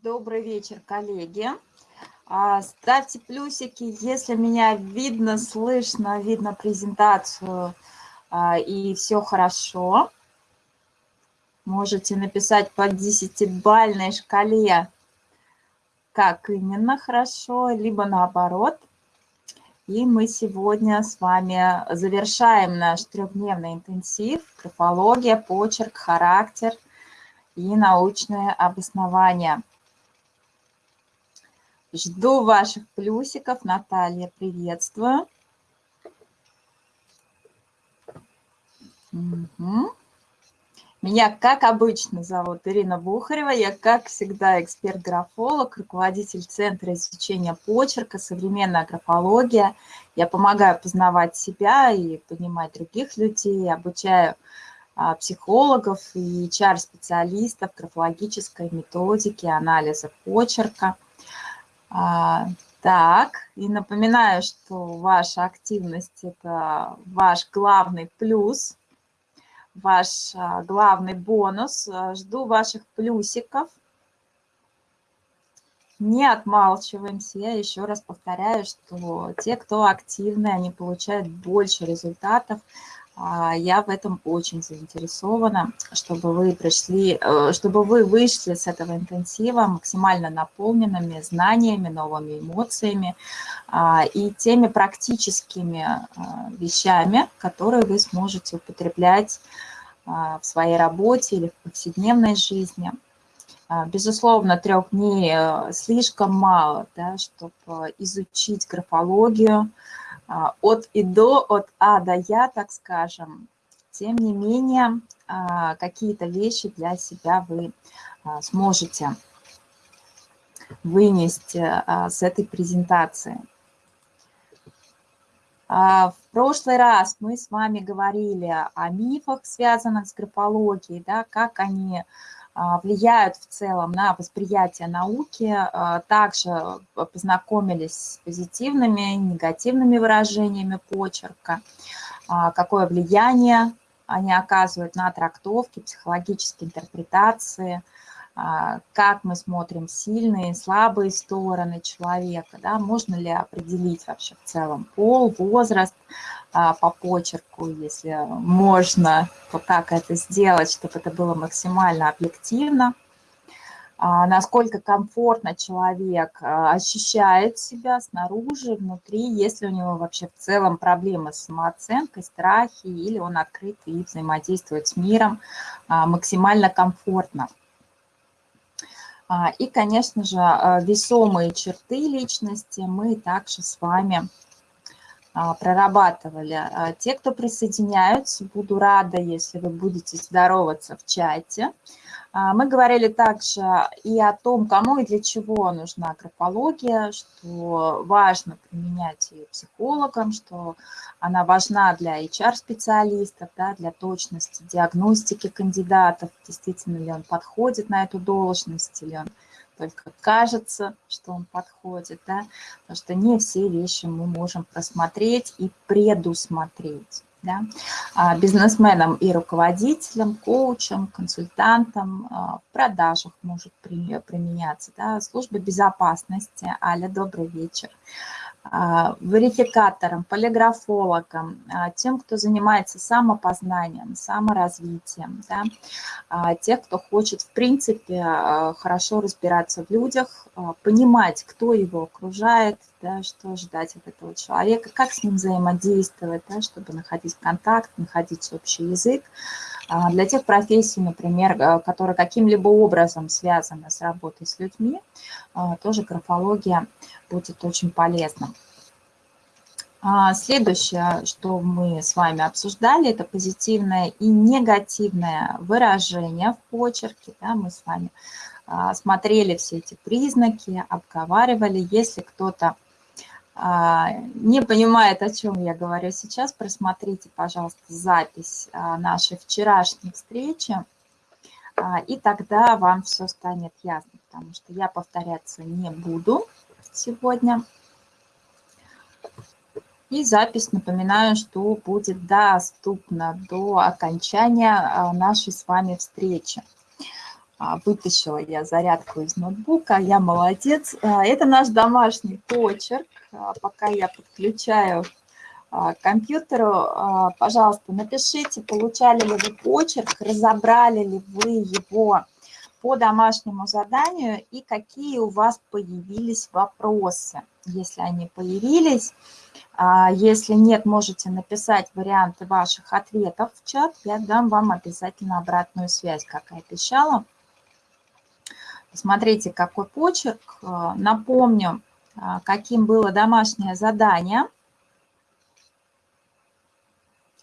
Добрый вечер, коллеги. А, ставьте плюсики, если меня видно, слышно, видно презентацию а, и все хорошо. Можете написать по десятибальной шкале, как именно хорошо, либо наоборот. И мы сегодня с вами завершаем наш трехдневный интенсив «Графология, почерк, характер и научное обоснование». Жду ваших плюсиков. Наталья, приветствую. Угу. Меня, как обычно, зовут Ирина Бухарева. Я, как всегда, эксперт-графолог, руководитель Центра изучения почерка, современная графология. Я помогаю познавать себя и понимать других людей, обучаю а, психологов и HR-специалистов графологической методики анализа почерка – а, так, и напоминаю, что ваша активность – это ваш главный плюс, ваш а, главный бонус. Жду ваших плюсиков. Не отмалчиваемся. Я еще раз повторяю, что те, кто активны, они получают больше результатов, а, я в этом очень заинтересована, чтобы вы пришли, э, чтобы вы вышли с этого интенсива максимально наполненными знаниями, новыми эмоциями а, и теми практическими а, вещами, которые вы сможете употреблять в своей работе или в повседневной жизни. Безусловно, трех дней э, слишком мало, да, чтобы изучить графологию, а, от и до, от А до Я, так скажем. Тем не менее, а, какие-то вещи для себя вы а, сможете вынести с этой презентации. В прошлый раз мы с вами говорили о мифах, связанных с графологией, да, как они а, влияют в целом на восприятие науки. А, также познакомились с позитивными негативными выражениями почерка, а, какое влияние они оказывают на трактовки, психологические интерпретации, как мы смотрим сильные слабые стороны человека, да, можно ли определить вообще в целом пол, возраст, а, по почерку, если можно, то как это сделать, чтобы это было максимально объективно. А, насколько комфортно человек а, ощущает себя снаружи, внутри, если у него вообще в целом проблемы с самооценкой, страхи, или он открыт и взаимодействует с миром максимально комфортно. И, конечно же, весомые черты личности мы также с вами а, прорабатывали. А, те, кто присоединяются, буду рада, если вы будете здороваться в чате. А, мы говорили также и о том, кому и для чего нужна графология, что важно применять ее психологам, что она важна для HR-специалистов, да, для точности диагностики кандидатов, действительно ли он подходит на эту должность, или он только кажется, что он подходит, да, потому что не все вещи мы можем просмотреть и предусмотреть. Да? А бизнесменам и руководителям, коучам, консультантам а, в продажах может применяться. Да? Служба безопасности, Аля, добрый вечер. А, верификаторам, полиграфологам, а, тем, кто занимается самопознанием, саморазвитием, да, а, тех, кто хочет, в принципе, хорошо разбираться в людях, понимать, кто его окружает, да, что ждать от этого человека, как с ним взаимодействовать, да, чтобы находить контакт, находить общий язык. Для тех профессий, например, которые каким-либо образом связаны с работой с людьми, тоже графология будет очень полезно. А, следующее, что мы с вами обсуждали, это позитивное и негативное выражение в почерке. Да, мы с вами а, смотрели все эти признаки, обговаривали. Если кто-то а, не понимает, о чем я говорю сейчас, просмотрите, пожалуйста, запись нашей вчерашней встречи, и тогда вам все станет ясно, потому что я повторяться не буду сегодня. И запись, напоминаю, что будет доступна до окончания а, нашей с вами встречи. А, вытащила я зарядку из ноутбука, я молодец. А, это наш домашний почерк. А, пока я подключаю к компьютеру, пожалуйста, напишите, получали ли вы почерк, разобрали ли вы его по домашнему заданию и какие у вас появились вопросы. Если они появились, если нет, можете написать варианты ваших ответов в чат, я дам вам обязательно обратную связь, как и обещала. Смотрите, какой почерк. Э, напомню, э, каким было домашнее задание.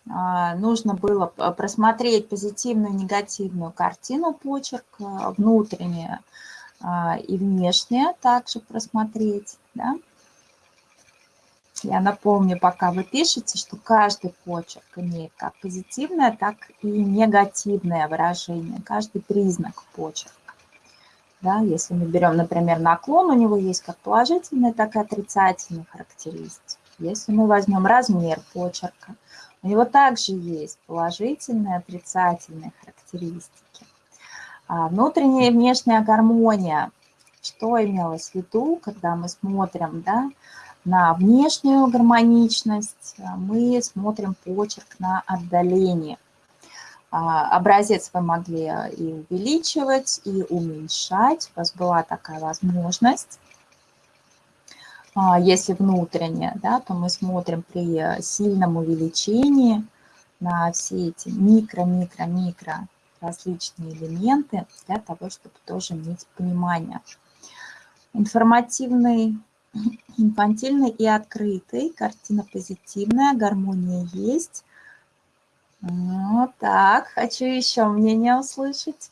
Э, нужно было просмотреть позитивную и негативную картину почерк, внутреннюю и внешнюю также просмотреть. Да? Я напомню, пока вы пишете, что каждый почерк имеет как позитивное, так и негативное выражение, каждый признак почерка. Да, если мы берем, например, наклон, у него есть как положительные, так и отрицательные характеристики. Если мы возьмем размер почерка, у него также есть положительные, отрицательные характеристики. А внутренняя и внешняя гармония. Что имелось в виду, когда мы смотрим да, на внешнюю гармоничность, мы смотрим почерк на а, образец вы могли э, и увеличивать, и уменьшать. У вас была такая возможность. А, если внутренне, да, то мы смотрим при э, сильном увеличении на все эти микро-микро-микро различные элементы для того, чтобы тоже иметь понимание. Информативный, инфантильный и открытый, картина позитивная, гармония есть. Ну так, хочу еще мнение услышать.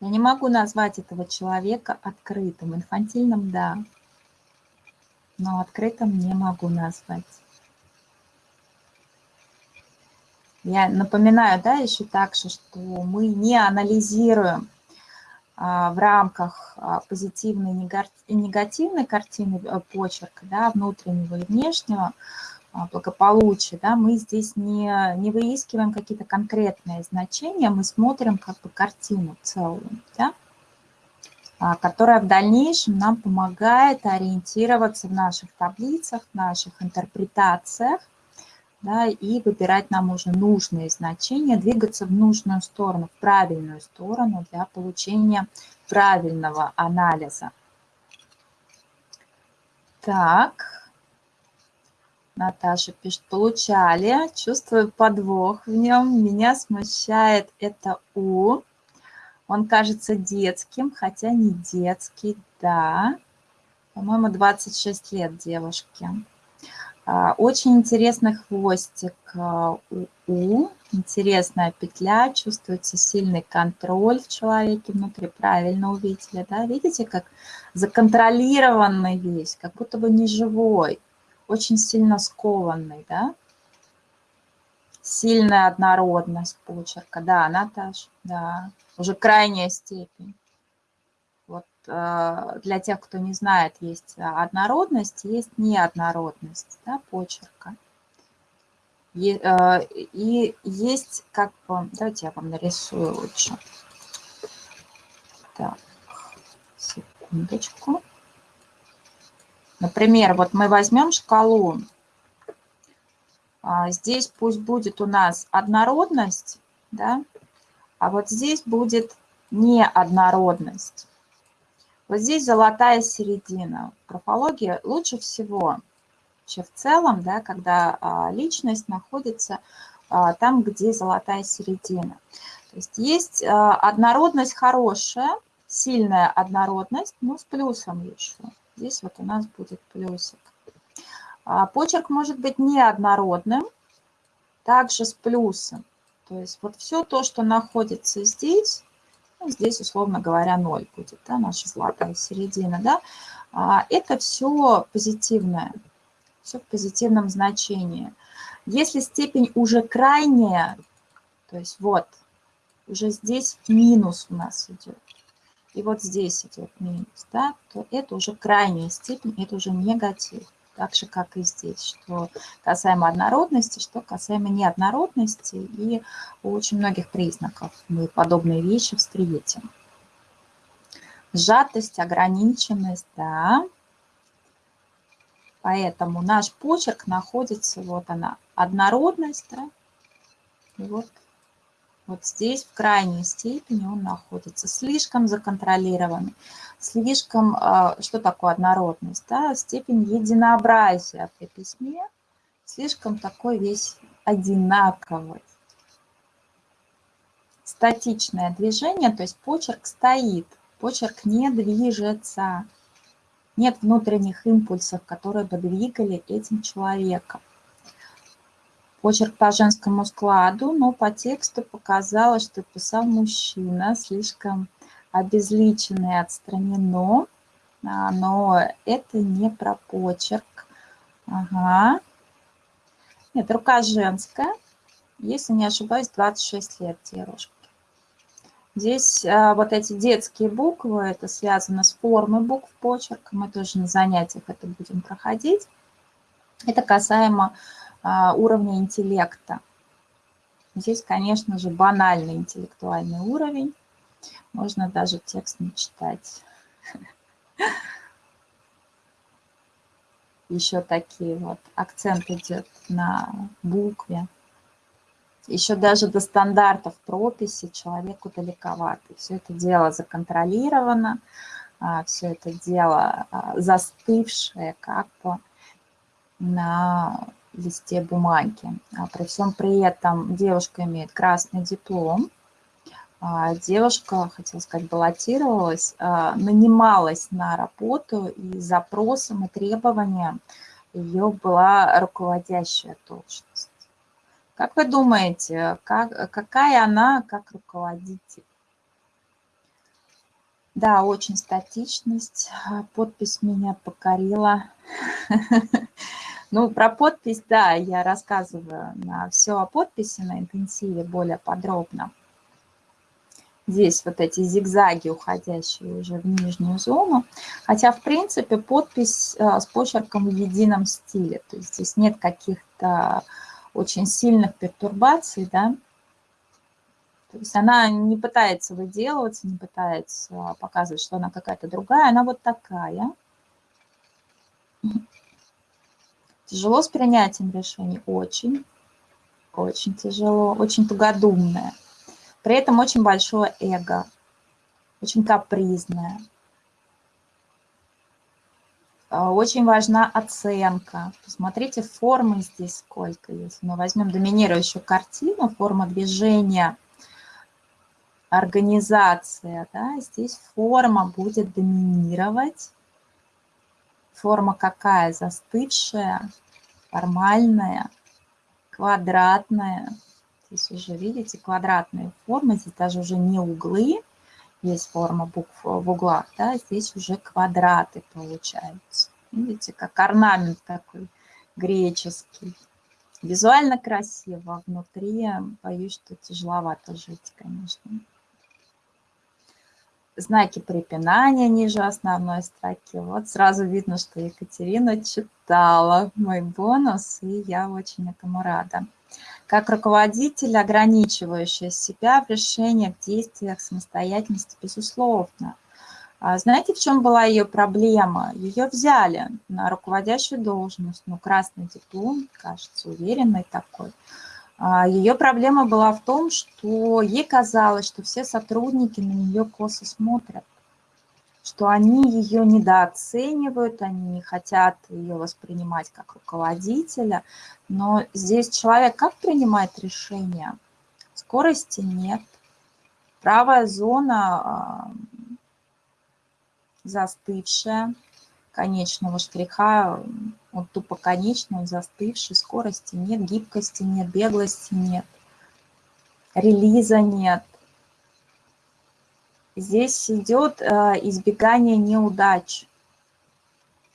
Я не могу назвать этого человека открытым. Инфантильным – да. Но открытым не могу назвать. Я напоминаю, да, еще так же, что мы не анализируем в рамках а, позитивной и негативной картины э, почерка, да, внутреннего и внешнего а, благополучия, да, мы здесь не, не выискиваем какие-то конкретные значения, мы смотрим как бы картину целую, да, которая в дальнейшем нам помогает ориентироваться в наших таблицах, в наших интерпретациях, да, и выбирать нам уже нужные значения, двигаться в нужную сторону, в правильную сторону для получения правильного анализа. Так, Наташа пишет, получали, чувствую подвох в нем, меня смущает это «у». Он кажется детским, хотя не детский, да. По-моему, 26 лет девушке. А, очень интересный хвостик а, у, интересная петля, чувствуется сильный контроль в человеке внутри, правильно увидели, да, видите, как законтролированный весь, как будто бы не живой, очень сильно скованный, да, сильная однородность почерка, да, Наташ, да, уже крайняя степень. Э, для тех, кто не знает, есть однородность, есть неоднородность да, почерка. И, э, и есть как бы, давайте я вам нарисую лучше. Так, секундочку. Например, вот мы возьмем шкалу. А, здесь пусть будет у нас однородность, да, а вот здесь будет неоднородность. Вот здесь золотая середина. В графологии лучше всего, вообще в целом, да, когда а, личность находится а, там, где золотая середина. То есть есть а, однородность хорошая, сильная однородность, но с плюсом еще. Здесь вот у нас будет плюсик. Почерк может быть неоднородным, также с плюсом. То есть вот все то, что находится здесь, ну, здесь, условно говоря, 0 будет, да, наша золотая середина, да, а, это все позитивное, все в позитивном значении. Если степень уже крайняя, то есть вот, уже здесь минус у нас идет, и вот здесь идет минус, да, то это уже крайняя степень, это уже негатив. Так же, как и здесь, что касаемо однородности, что касаемо неоднородности, и очень многих признаков мы подобные вещи встретим. Сжатость, ограниченность, да. Поэтому наш почерк находится, вот она, однородность, да, и вот вот здесь в крайней степени он находится. Слишком законтролированный, слишком, а, что такое однородность? Да? Степень единообразия при письме, слишком такой весь одинаковый. Статичное движение, то есть почерк стоит, почерк не движется. Нет внутренних импульсов, которые бы двигали этим человеком почерк по женскому складу, но по тексту показалось, что писал мужчина, слишком обезличенный, отстранено, а, но это не про почерк. Ага. Нет, рука женская, если не ошибаюсь, 26 лет девушки. Здесь а, вот эти детские буквы, это связано с формой букв почерка, мы тоже на занятиях это будем проходить. Это касаемо уровня интеллекта. Здесь, конечно же, банальный интеллектуальный уровень. Можно даже текст не читать. Еще такие вот акцент идет на букве. Еще даже до стандартов прописи человеку далековато. Все это дело законтролировано, а, все это дело а, застывшее как бы на листе бумаги. А при всем при этом девушка имеет красный диплом. А девушка, хотела сказать, баллотировалась, а, нанималась на работу, и запросом и требованием ее была руководящая должность. Как вы думаете, как, какая она как руководитель? Да, очень статичность. Подпись меня покорила. Ну, про подпись, да, я рассказываю на все о подписи на интенсиве более подробно. Здесь вот эти зигзаги, уходящие уже в нижнюю зону. Хотя, в принципе, подпись э, с почерком в едином стиле. То есть здесь нет каких-то очень сильных пертурбаций, да. То есть она не пытается выделываться, не пытается показывать, что она какая-то другая. Она вот такая. Тяжело с принятием решений? Очень. Очень тяжело, очень тугодумное. При этом очень большое эго, очень капризное. А, очень важна оценка. Посмотрите, формы здесь сколько. Если мы возьмем доминирующую картину, форма движения, организация, да, здесь форма будет доминировать. Форма какая? Застывшая, формальная, квадратная. Здесь уже, видите, квадратные формы. Здесь даже уже не углы, есть форма букв в углах, да, здесь уже квадраты получаются. Видите, как орнамент такой греческий. Визуально красиво, внутри, боюсь, что тяжеловато жить, конечно знаки препинания ниже основной строки. Вот сразу видно, что Екатерина читала мой бонус, и я очень этому рада. Как руководитель, ограничивающий себя в решениях, действиях, самостоятельности, безусловно. А знаете, в чем была ее проблема? Ее взяли на руководящую должность, ну, красный диплом, кажется, уверенный такой – Ее проблема была в том, что ей казалось, что все сотрудники на нее косо смотрят, что они ее недооценивают, они не хотят ее воспринимать как руководителя. Но здесь человек как принимает решения? Скорости нет. Правая зона а, застывшая, конечного штриха, он тупо конечный, он застывший, скорости нет, гибкости нет, беглости нет, релиза нет. Здесь идет э, избегание неудач.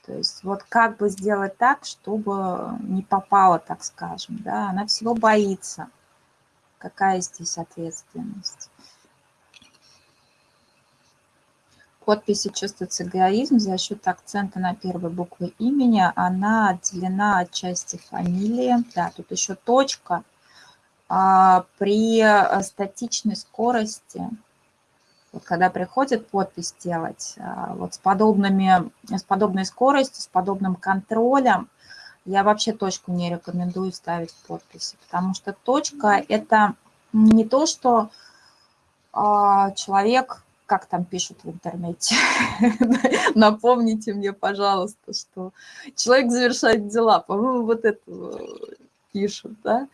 То есть вот как бы сделать так, чтобы не попало, так скажем, да, она всего боится. Какая здесь ответственность? Подписи чувствуется эгоизм за счет акцента на первой букве имени. Она отделена от части фамилии. Да, тут еще точка. А, при э, статичной скорости, вот когда приходит подпись делать, а, вот с, подобными, с подобной скоростью, с подобным контролем, я вообще точку не рекомендую ставить в подписи, потому что точка – это не то, что а, человек как там пишут в интернете. Напомните мне, пожалуйста, что человек завершает дела. По-моему, вот это пишут, да?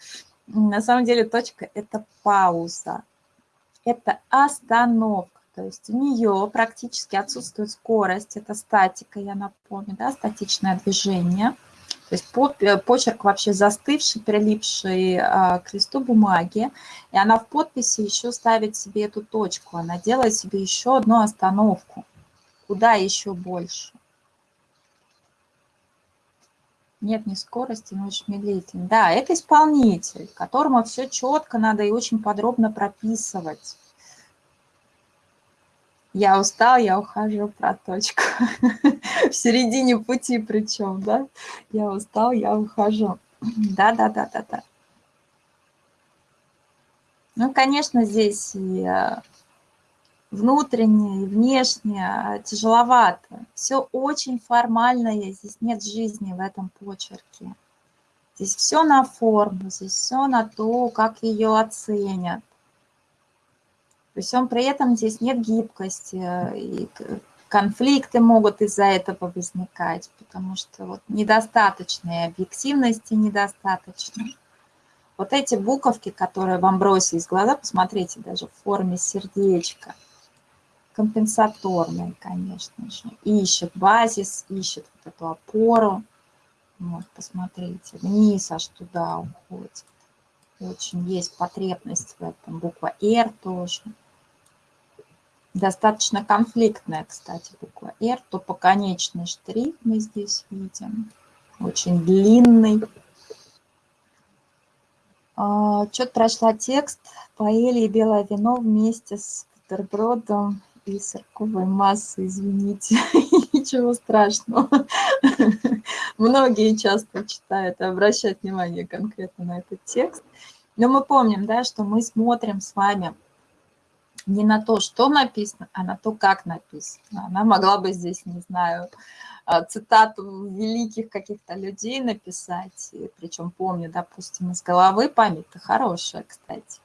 На самом деле точка – это пауза, это остановка. То есть у нее практически отсутствует скорость, это статика, я напомню, да, статичное движение – то есть э, почерк вообще застывший, прилипший а, к листу бумаги, и она в подписи еще ставит себе эту точку, она делает себе еще одну остановку. Куда еще больше? Нет ни скорости, но очень медлительный. Да, это исполнитель, которому все четко надо и очень подробно прописывать. Я устал, я ухожу про точку. В середине пути причем, да? Я устал, я ухожу. Да-да-да-да-да. Ну, конечно, здесь и э, внутреннее, и внешнее тяжеловато. Все очень формальное, здесь нет жизни в этом почерке. Здесь все на форму, здесь все на то, как ее оценят. При всем при этом здесь нет гибкости, э, и конфликты могут из-за этого возникать, потому что вот недостаточной объективности недостаточно. Вот эти буковки, которые вам бросились в глаза, посмотрите, даже в форме сердечка, компенсаторные, конечно же, ищет базис, ищет вот эту опору. Вот, посмотрите, вниз аж туда уходит. Очень есть потребность в этом. Буква «Р» тоже. Достаточно конфликтная, кстати, буква R. Тупоконечный штрих мы здесь видим. Очень длинный. А, Что-то прошла текст. Поели и белое вино вместе с бутербродом и сырковой массой, извините, ничего страшного. Многие часто читают и обращают внимание конкретно на этот текст. Но мы помним, да, что мы смотрим с вами не на то, что написано, а на то, как написано. Она могла бы здесь, не знаю, а, цитату великих каких-то людей написать, причем помню, допустим, из головы память-то хорошая, кстати.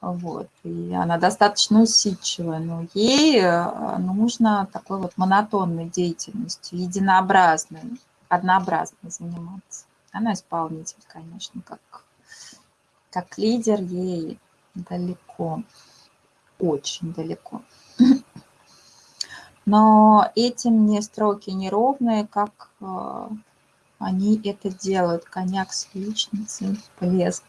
Вот, и она достаточно усидчивая, но ей а, нужно такой вот монотонной деятельностью, единообразной, однообразной заниматься. Она исполнитель, конечно, как, как лидер ей далеко очень далеко. Но этим не строки неровные, как э, они это делают. Коньяк с яичницей, блеск.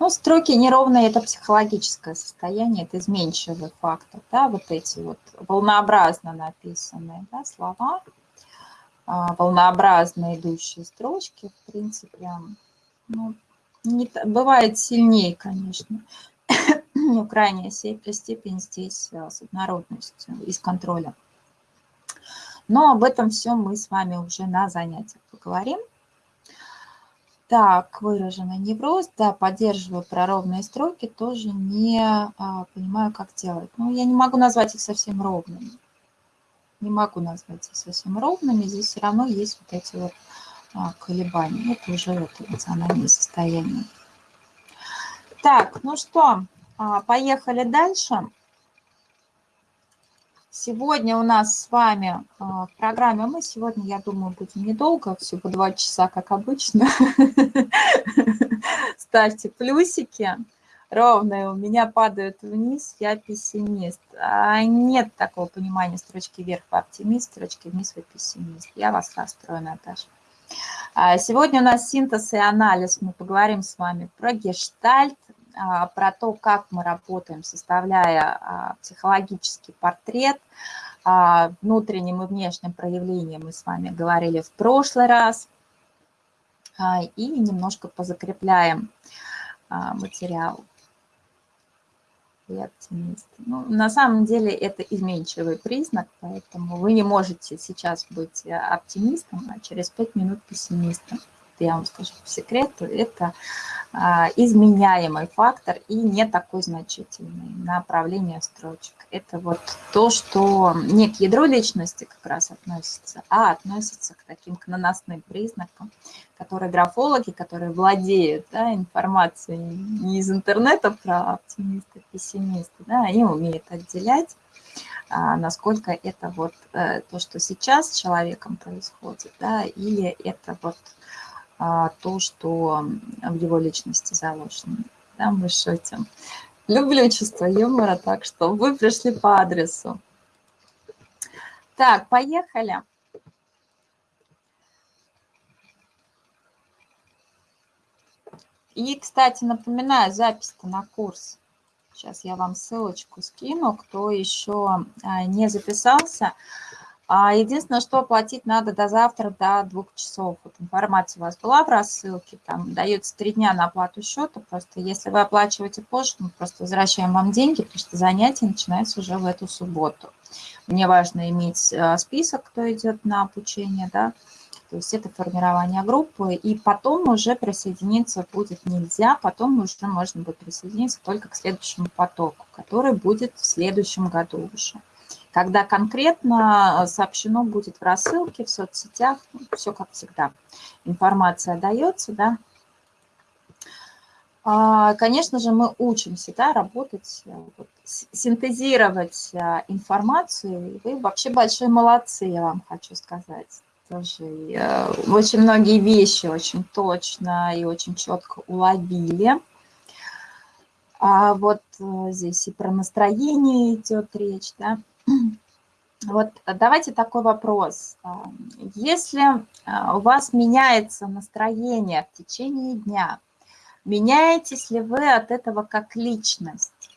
Ну, строки неровные – это психологическое состояние, это изменчивый фактор. Да? Вот эти вот волнообразно написанные да, слова, а, волнообразно идущие строчки, в принципе, ну, не, бывает сильнее, конечно. Но крайняя степень здесь э, с однородностью и с контролем. Но об этом все мы с вами уже на занятиях поговорим. Так, выраженный невроз, да, поддерживаю проровные строки, тоже не а, понимаю, как делать. Ну, я не могу назвать их совсем ровными. Не могу назвать их совсем ровными, здесь все равно есть вот эти вот колебаний. Это уже это эмоциональное состояние. Так, ну что, а, поехали дальше. Сегодня у нас с вами а, в программе, мы сегодня, я думаю, будем недолго, всего два часа, как обычно. Ставьте плюсики. Ровные у меня падают вниз, я пессимист. А нет такого понимания строчки вверх вы оптимист, строчки вниз вы пессимист. Я вас расстрою, Наташа. А, сегодня у нас синтез и анализ. Мы поговорим с вами про гештальт, а, про то, как мы работаем, составляя а, психологический портрет, внутренним и внешним проявлением мы с вами говорили в прошлый раз. И немножко позакрепляем материал. И оптимист. Ну, на самом деле это изменчивый признак, поэтому вы не можете сейчас быть оптимистом, а через пять минут пессимистом. Я вам скажу по секрету, это а, изменяемый фактор и не такой значительный направление строчек. Это вот то, что не к ядру личности как раз относится, а относится к таким к наносным признакам, которые графологи, которые владеют да, информацией не из интернета про оптимиста, пессимиста, да, они умеют отделять, а, насколько это вот э, то, что сейчас с человеком происходит, да, или это вот то, что в его личности заложено. Да, мы шутим. Люблю чувство юмора, так что вы пришли по адресу. Так, поехали. И, кстати, напоминаю, запись-то на курс. Сейчас я вам ссылочку скину, кто еще а, не записался. А единственное, что оплатить надо до завтра, до двух часов. Вот информация у вас была в рассылке, там дается три дня на оплату счета. Просто если вы оплачиваете позже, мы просто возвращаем вам деньги, потому что занятие начинается уже в эту субботу. Мне важно иметь э, список, кто идет на обучение, да, то есть это формирование группы, и потом уже присоединиться будет нельзя, потом уже можно будет присоединиться только к следующему потоку, который будет в следующем году уже когда конкретно э, сообщено будет в рассылке, в соцсетях, ну, все как всегда. Информация дается, да. А, конечно же, мы учимся да, работать, э, вот, синтезировать э, информацию. Вы вообще большие молодцы, я вам хочу сказать. Тоже очень многие вещи очень точно и очень четко уловили. А вот здесь и про настроение идет речь, да. Вот давайте такой вопрос. А, если а, у вас меняется настроение в течение дня, меняетесь ли вы от этого как личность?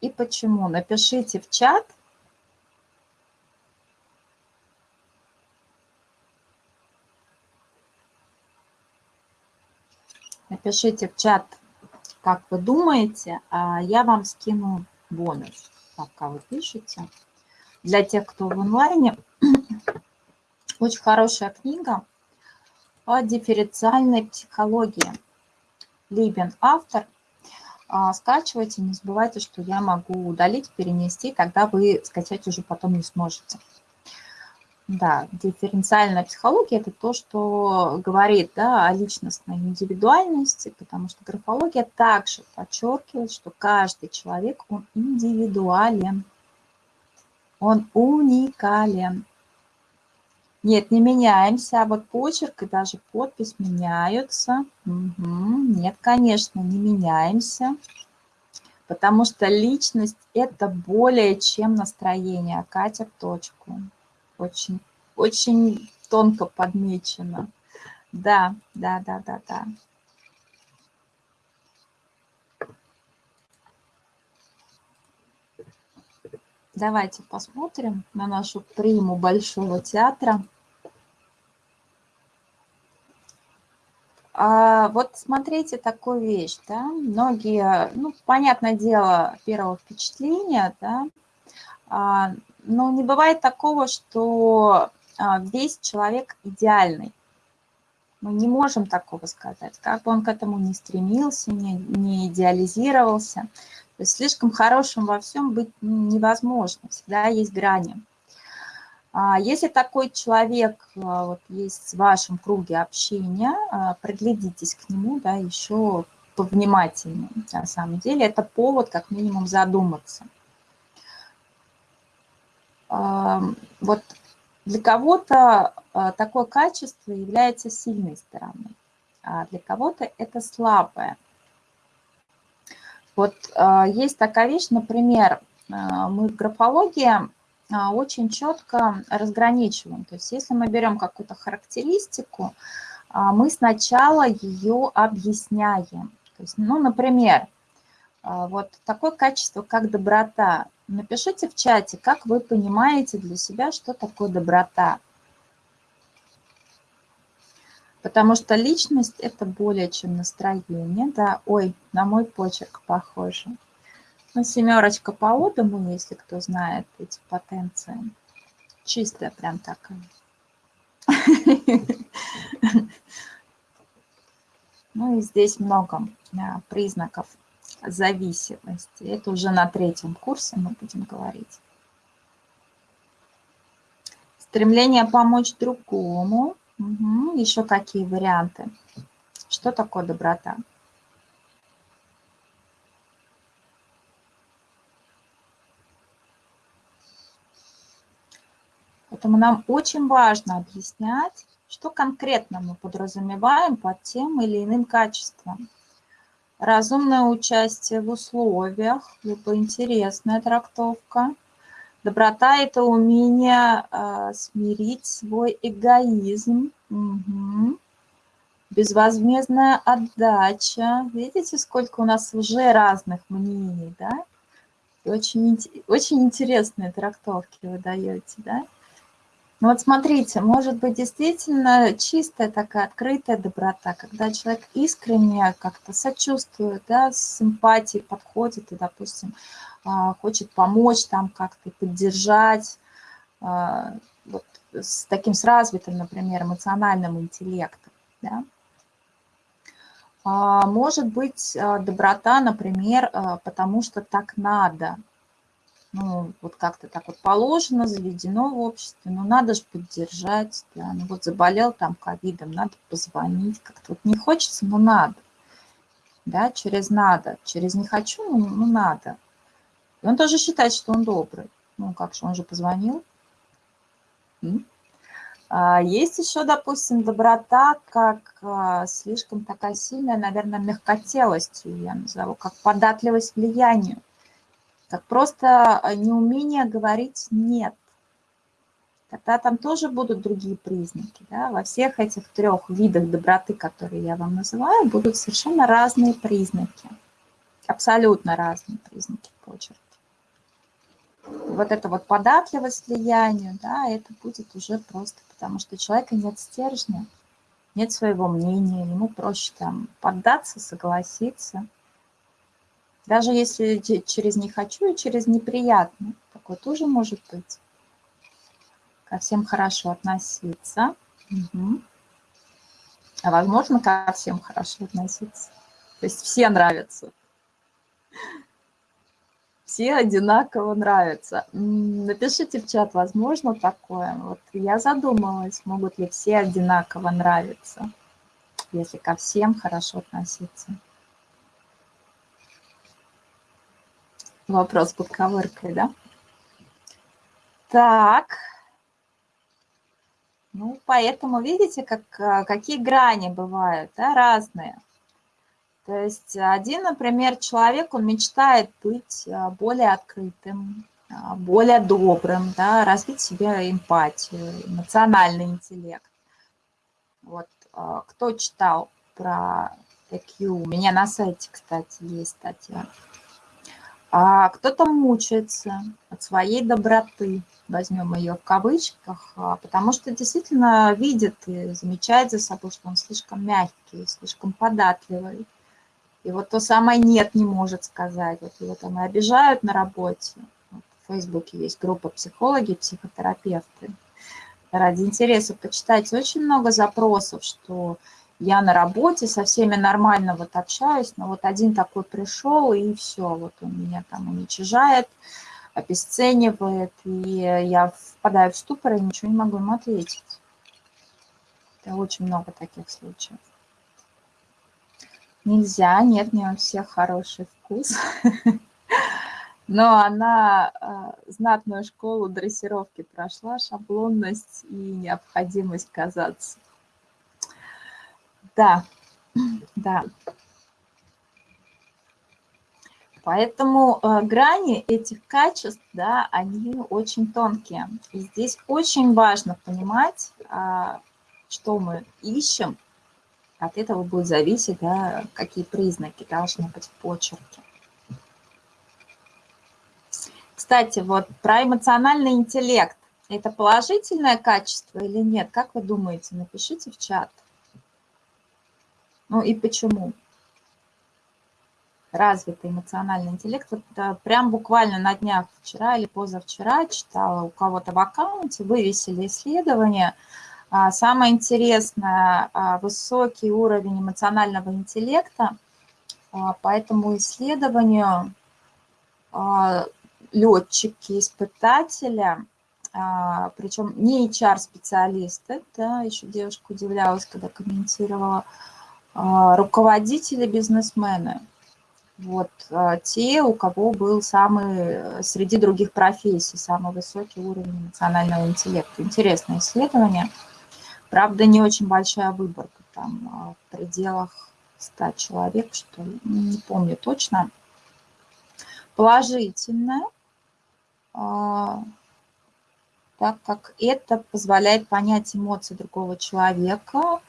И почему? Напишите в чат. Напишите в чат, как вы думаете, а я вам скину бонус, пока вы пишете для тех, кто в онлайне. Очень хорошая книга о дифференциальной психологии. Либин автор. А, скачивайте, не забывайте, что я могу удалить, перенести, тогда вы скачать уже потом не сможете. Да, дифференциальная психология – это то, что говорит да, о личностной индивидуальности, потому что графология также подчеркивает, что каждый человек, он индивидуален. Он уникален. Нет, не меняемся, а вот почерк и даже подпись меняются. Угу. Нет, конечно, не меняемся, потому что личность – это более чем настроение. Катя в точку. Очень, очень тонко подмечено. Да, да, да, да, да. Давайте посмотрим на нашу приму Большого театра. А вот смотрите такую вещь, да, многие, ну, понятное дело, первого впечатления, да, а, но не бывает такого, что а, весь человек идеальный. Мы не можем такого сказать, как бы он к этому не стремился, не, не идеализировался. То есть слишком хорошим во всем быть невозможно, всегда есть грани. А если такой человек а, вот, есть в вашем круге общения, а, приглядитесь к нему да, еще повнимательнее. На самом деле это повод как минимум задуматься. Вот для кого-то такое качество является сильной стороной, а для кого-то это слабое. Вот а, есть такая вещь, например, а, мы в графологии а, очень четко разграничиваем. То есть если мы берем какую-то характеристику, мы сначала ее объясняем. То есть, ну, например, вот такое качество, как доброта. Напишите в чате, как вы понимаете для себя, что такое доброта. Потому что личность – это более чем настроение. Да, ой, на мой почерк похоже. Ну, семерочка по Одаму, если кто знает эти потенции. Чистая прям такая. Ну и здесь много признаков зависимости. Это уже на третьем курсе мы будем говорить. Стремление помочь другому. Угу. Еще какие варианты? Что такое доброта? Поэтому нам очень важно объяснять, что конкретно мы подразумеваем под тем или иным качеством. Разумное участие в условиях, либо интересная трактовка. Доброта – это умение э, смирить свой эгоизм. Угу. Безвозмездная отдача. Видите, сколько у нас уже разных мнений, да? очень, очень интересные трактовки вы даете, да? Ну вот смотрите, может быть действительно чистая такая открытая доброта, когда человек искренне как-то сочувствует, да, с симпатией подходит и, допустим, а, хочет помочь там как-то поддержать, а, вот с таким с развитым, например, эмоциональным интеллектом, да. А, может быть доброта, например, потому что так надо, ну, вот как-то так вот положено, заведено в обществе, ну, надо же поддержать, да, ну, вот заболел там ковидом, надо позвонить, как-то вот не хочется, но надо, да, через надо, через не хочу, ну, ну надо. И он тоже считает, что он добрый, ну, как же, он же позвонил. А есть еще, допустим, доброта, как а, слишком такая сильная, наверное, мягкотелость, я назову, как податливость влиянию как просто а, неумение говорить «нет». Тогда там тоже будут другие признаки. Да? Во всех этих трех видах доброты, которые я вам называю, будут совершенно разные признаки. Абсолютно разные признаки почерка. Вот эта вот податливость влиянию, да, это будет уже просто потому, что у человека нет стержня, нет своего мнения, ему проще там поддаться, согласиться – даже если через «не хочу» и через «неприятно». Такое тоже может быть. Ко всем хорошо относиться. Угу. А возможно, ко всем хорошо относиться. То есть все нравятся. Все одинаково нравятся. Напишите в чат, возможно такое. Вот я задумалась, могут ли все одинаково нравиться, если ко всем хорошо относиться. Вопрос под ковыркой, да? Так. Ну, поэтому видите, как, а, какие грани бывают, да, разные. То есть один, например, человек, он мечтает быть а, более открытым, а, более добрым, да, развить себе эмпатию, эмоциональный интеллект. Вот кто читал про EQ, у меня на сайте, кстати, есть статья а кто-то мучается от своей доброты, возьмем ее в кавычках, а, потому что действительно видит и замечает за собой, что он слишком мягкий, слишком податливый. И вот то самое «нет» не может сказать. Вот его там и обижают на работе. Вот в Фейсбуке есть группа психологи, психотерапевты. Ради интереса почитайте очень много запросов, что я на работе, со всеми нормально вот общаюсь, но вот один такой пришел, и все, вот он меня там уничижает, обесценивает, и я впадаю в ступор и ничего не могу ему ответить. Это очень много таких случаев. Нельзя, нет, не у всех хороший вкус. Но она э, знатную школу дрессировки прошла, шаблонность и необходимость казаться. Да, да. Поэтому э, грани этих качеств, да, они очень тонкие. И здесь очень важно понимать, э, что мы ищем. От этого будет зависеть, да, какие признаки должны быть в почерке. Кстати, вот про эмоциональный интеллект. Это положительное качество или нет? Как вы думаете? Напишите в чат. Ну и почему? развитый эмоциональный интеллект. Вот, прям буквально на днях вчера или позавчера читала у кого-то в аккаунте, вывесили исследование. А, самое интересное, а, высокий уровень эмоционального интеллекта. А, по этому исследованию летчики, испытатели, причем не HR-специалисты, да, еще девушка удивлялась, когда комментировала, руководители, бизнесмены – вот а, те, у кого был самый, э, среди других профессий, самый высокий уровень эмоционального интеллекта. Интересное исследование. Правда, не очень большая выборка, там а, в пределах 100 человек, что не помню точно. Положительное, а, так как это позволяет понять эмоции другого человека,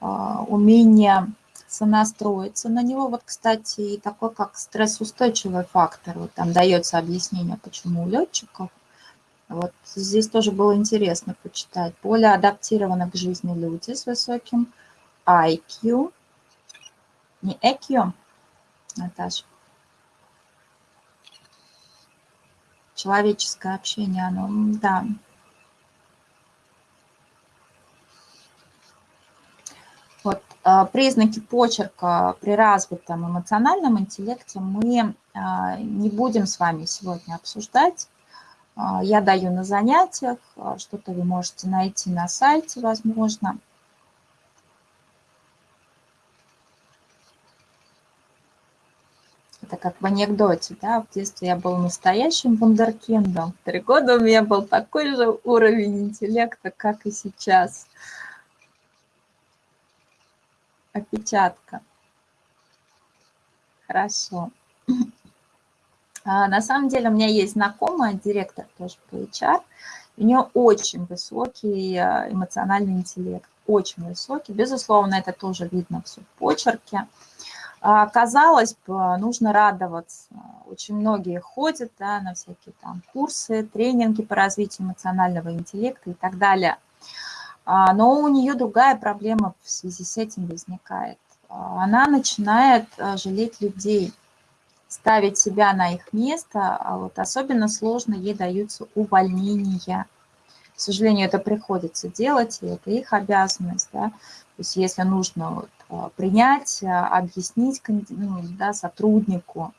умение сонастроиться на него. Вот, кстати, и такой, как стрессоустойчивый фактор. Вот там дается объяснение, почему у летчиков. Вот здесь тоже было интересно почитать. Более адаптированы к жизни люди с высоким IQ. Не EQ, Наташа. Человеческое общение, оно, да, Вот а, признаки почерка при развитом эмоциональном интеллекте мы а, не будем с вами сегодня обсуждать. А, я даю на занятиях, что-то вы можете найти на сайте, возможно. Это как в анекдоте, да, в детстве я был настоящим вундеркиндом. Три года у меня был такой же уровень интеллекта, как и сейчас опечатка. Хорошо. А, на самом деле у меня есть знакомая, директор тоже по HR. У нее очень высокий а, эмоциональный интеллект, очень высокий. Безусловно, это тоже видно все в почерке. А, казалось бы, нужно радоваться. Очень многие ходят да, на всякие там курсы, тренинги по развитию эмоционального интеллекта и так далее – но у нее другая проблема в связи с этим возникает. А, она начинает а, жалеть людей, ставить себя на их место, а вот особенно сложно ей даются увольнения. К сожалению, это приходится делать, и это их обязанность. Да? То есть если нужно вот, принять, объяснить ну, да, сотруднику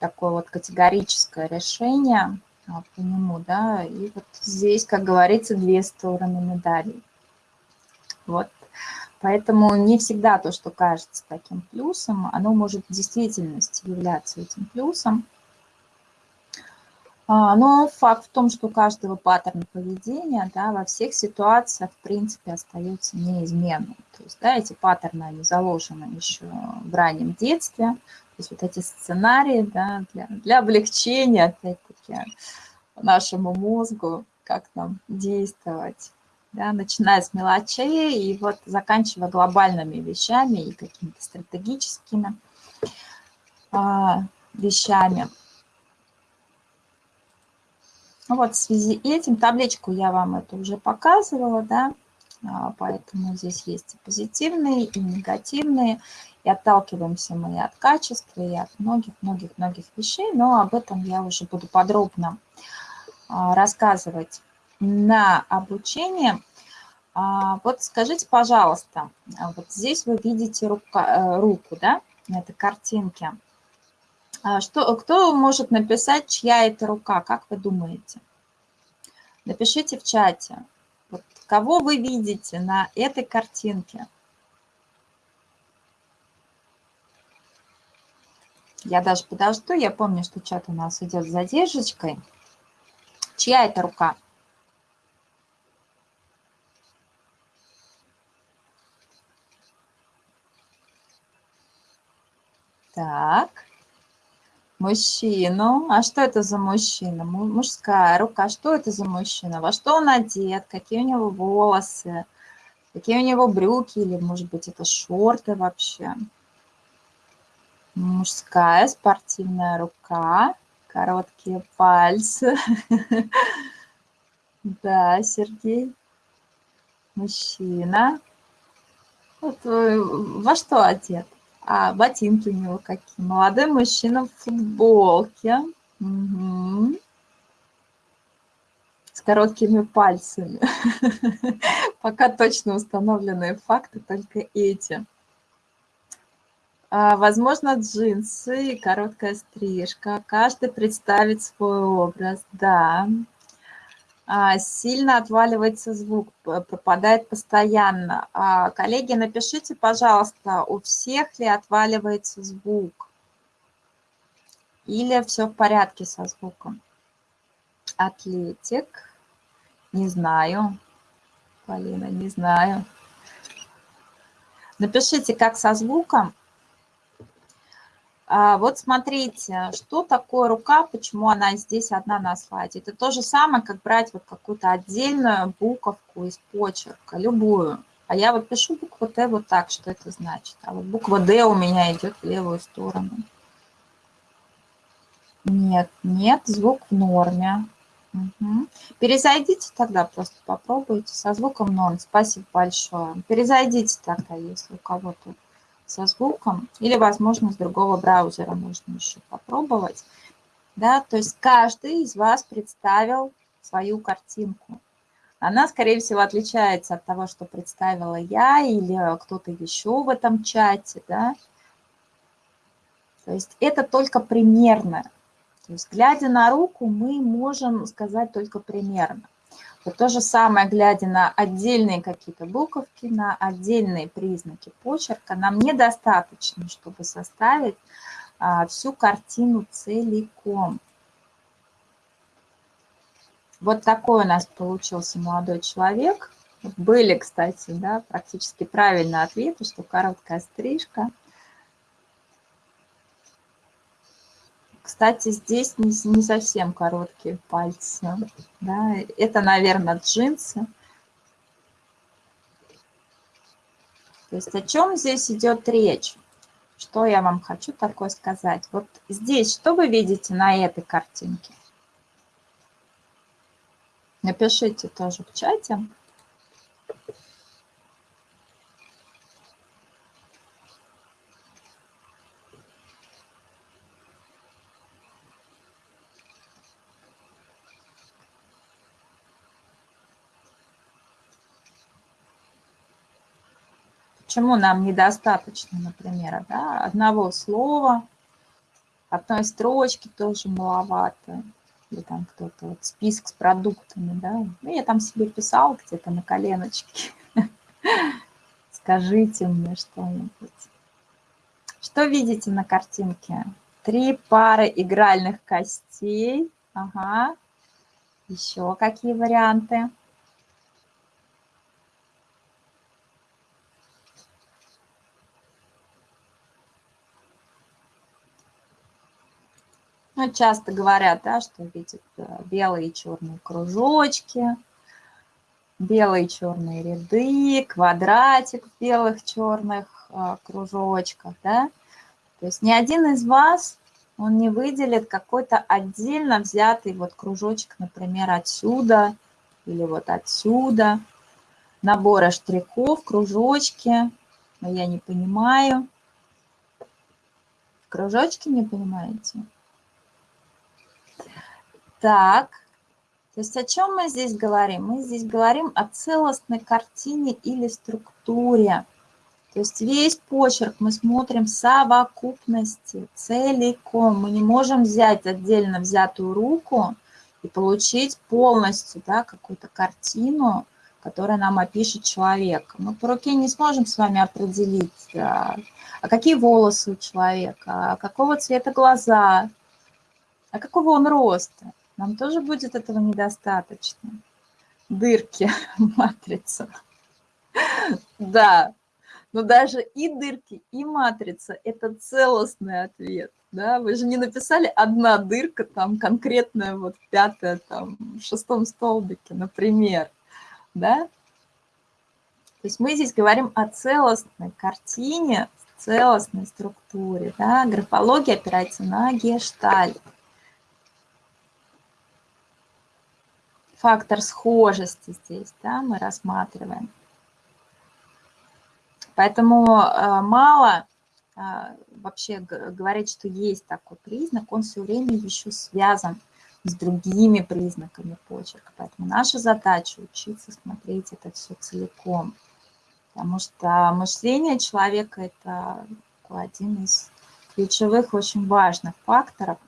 такое вот категорическое решение, по нему, да, и вот здесь, как говорится, две стороны медали. Вот. Поэтому не всегда то, что кажется таким плюсом, оно может в действительности являться этим плюсом. А, но факт в том, что у каждого паттерна поведения да, во всех ситуациях, в принципе, остается неизменным. То есть да, эти паттерны, они заложены еще в раннем детстве. То есть вот эти сценарии да, для, для облегчения, опять-таки, нашему мозгу, как нам действовать да, начиная с мелочей и вот заканчивая глобальными вещами и какими-то стратегическими а, вещами. Вот в связи этим табличку я вам это уже показывала, да, а, поэтому здесь есть и позитивные, и негативные, и отталкиваемся мы и от качества, и от многих-многих-многих вещей, но об этом я уже буду подробно а, рассказывать на обучение. А, вот скажите, пожалуйста, а вот здесь вы видите рука, э, руку, да, картинке. А что, кто может написать, чья это рука, как вы думаете? Напишите в чате, вот кого вы видите на этой картинке. Я даже подожду, я помню, что чат у нас идет с задержкой. Чья это рука? Так. Мужчину. А что это за мужчина? Мужская рука. Что это за мужчина? Во что он одет? Какие у него волосы? Какие у него брюки? Или, может быть, это шорты вообще? Мужская спортивная рука. Короткие пальцы. Да, Сергей. Мужчина. Вот, э, во что одет? А, ботинки у него какие. Молодой мужчина в футболке. Угу. С короткими пальцами. Пока точно установленные факты только эти. А, возможно, джинсы и короткая стрижка. Каждый представит свой образ, да. А, сильно отваливается звук, пропадает постоянно. А, коллеги, напишите, пожалуйста, у всех ли отваливается звук? Или все в порядке со звуком? Атлетик. Не знаю. Полина, не знаю. Напишите, как со звуком. А, вот смотрите, что такое рука, почему она здесь одна на слайде. Это то же самое, как брать вот какую-то отдельную буковку из почерка, любую. А я вот пишу букву Т вот так, что это значит. А вот буква Д у меня идет в левую сторону. Нет, нет, звук в норме. Угу. Перезайдите тогда, просто попробуйте со звуком норм. Спасибо большое. Перезайдите тогда, если у кого-то со звуком, или, возможно, с другого браузера можно еще попробовать. Да, то есть каждый из вас представил свою картинку. Она, скорее всего, отличается от того, что представила я или кто-то еще в этом чате. Да? То есть это только примерно. То есть глядя на руку, мы можем сказать только примерно. Вот то же самое, глядя на отдельные какие-то буковки, на отдельные признаки почерка, нам недостаточно, чтобы составить а, всю картину целиком. Вот такой у нас получился молодой человек. Были, кстати, да, практически правильные ответы, что короткая стрижка – Кстати, здесь не, не совсем короткие пальцы. Да? Это, наверное, джинсы. То есть о чем здесь идет речь? Что я вам хочу такое сказать? Вот здесь что вы видите на этой картинке? Напишите тоже в чате. Почему нам недостаточно, например, да, одного слова, одной строчки тоже маловато, или там кто-то, вот список с продуктами, да, ну, я там себе писал где-то на коленочке. Скажите мне что-нибудь. Что видите на картинке? Три пары игральных костей. Ага. Еще какие варианты? Ну, часто говорят, да, что видят э, белые и черные кружочки, белые черные ряды, квадратик в белых черных э, кружочках, да. То есть ни один из вас, он не выделит какой-то отдельно взятый вот кружочек, например, отсюда или вот отсюда. Набора штрихов, кружочки, но я не понимаю. Кружочки не понимаете? Так, то есть о чем мы здесь говорим? Мы здесь говорим о целостной картине или структуре. То есть весь почерк мы смотрим в совокупности, целиком. Мы не можем взять отдельно взятую руку и получить полностью да, какую-то картину, которая нам опишет человека. Мы по руке не сможем с вами определить, а, а какие волосы у человека, а какого цвета глаза, а какого он роста. Нам тоже будет этого недостаточно. Дырки матрица. Да, но даже и дырки, и матрица – это целостный ответ. Да? Вы же не написали одна дырка, там конкретная вот пятая, там в шестом столбике, например. Да? То есть мы здесь говорим о целостной картине, целостной структуре. Да? Графология опирается на гештальт. Фактор схожести здесь, да, мы рассматриваем. Поэтому э, мало а, вообще говорить, что есть такой признак, он все время еще связан с другими признаками почерка. Поэтому наша задача учиться смотреть это все целиком. Потому что мышление человека – это один из ключевых, очень важных факторов.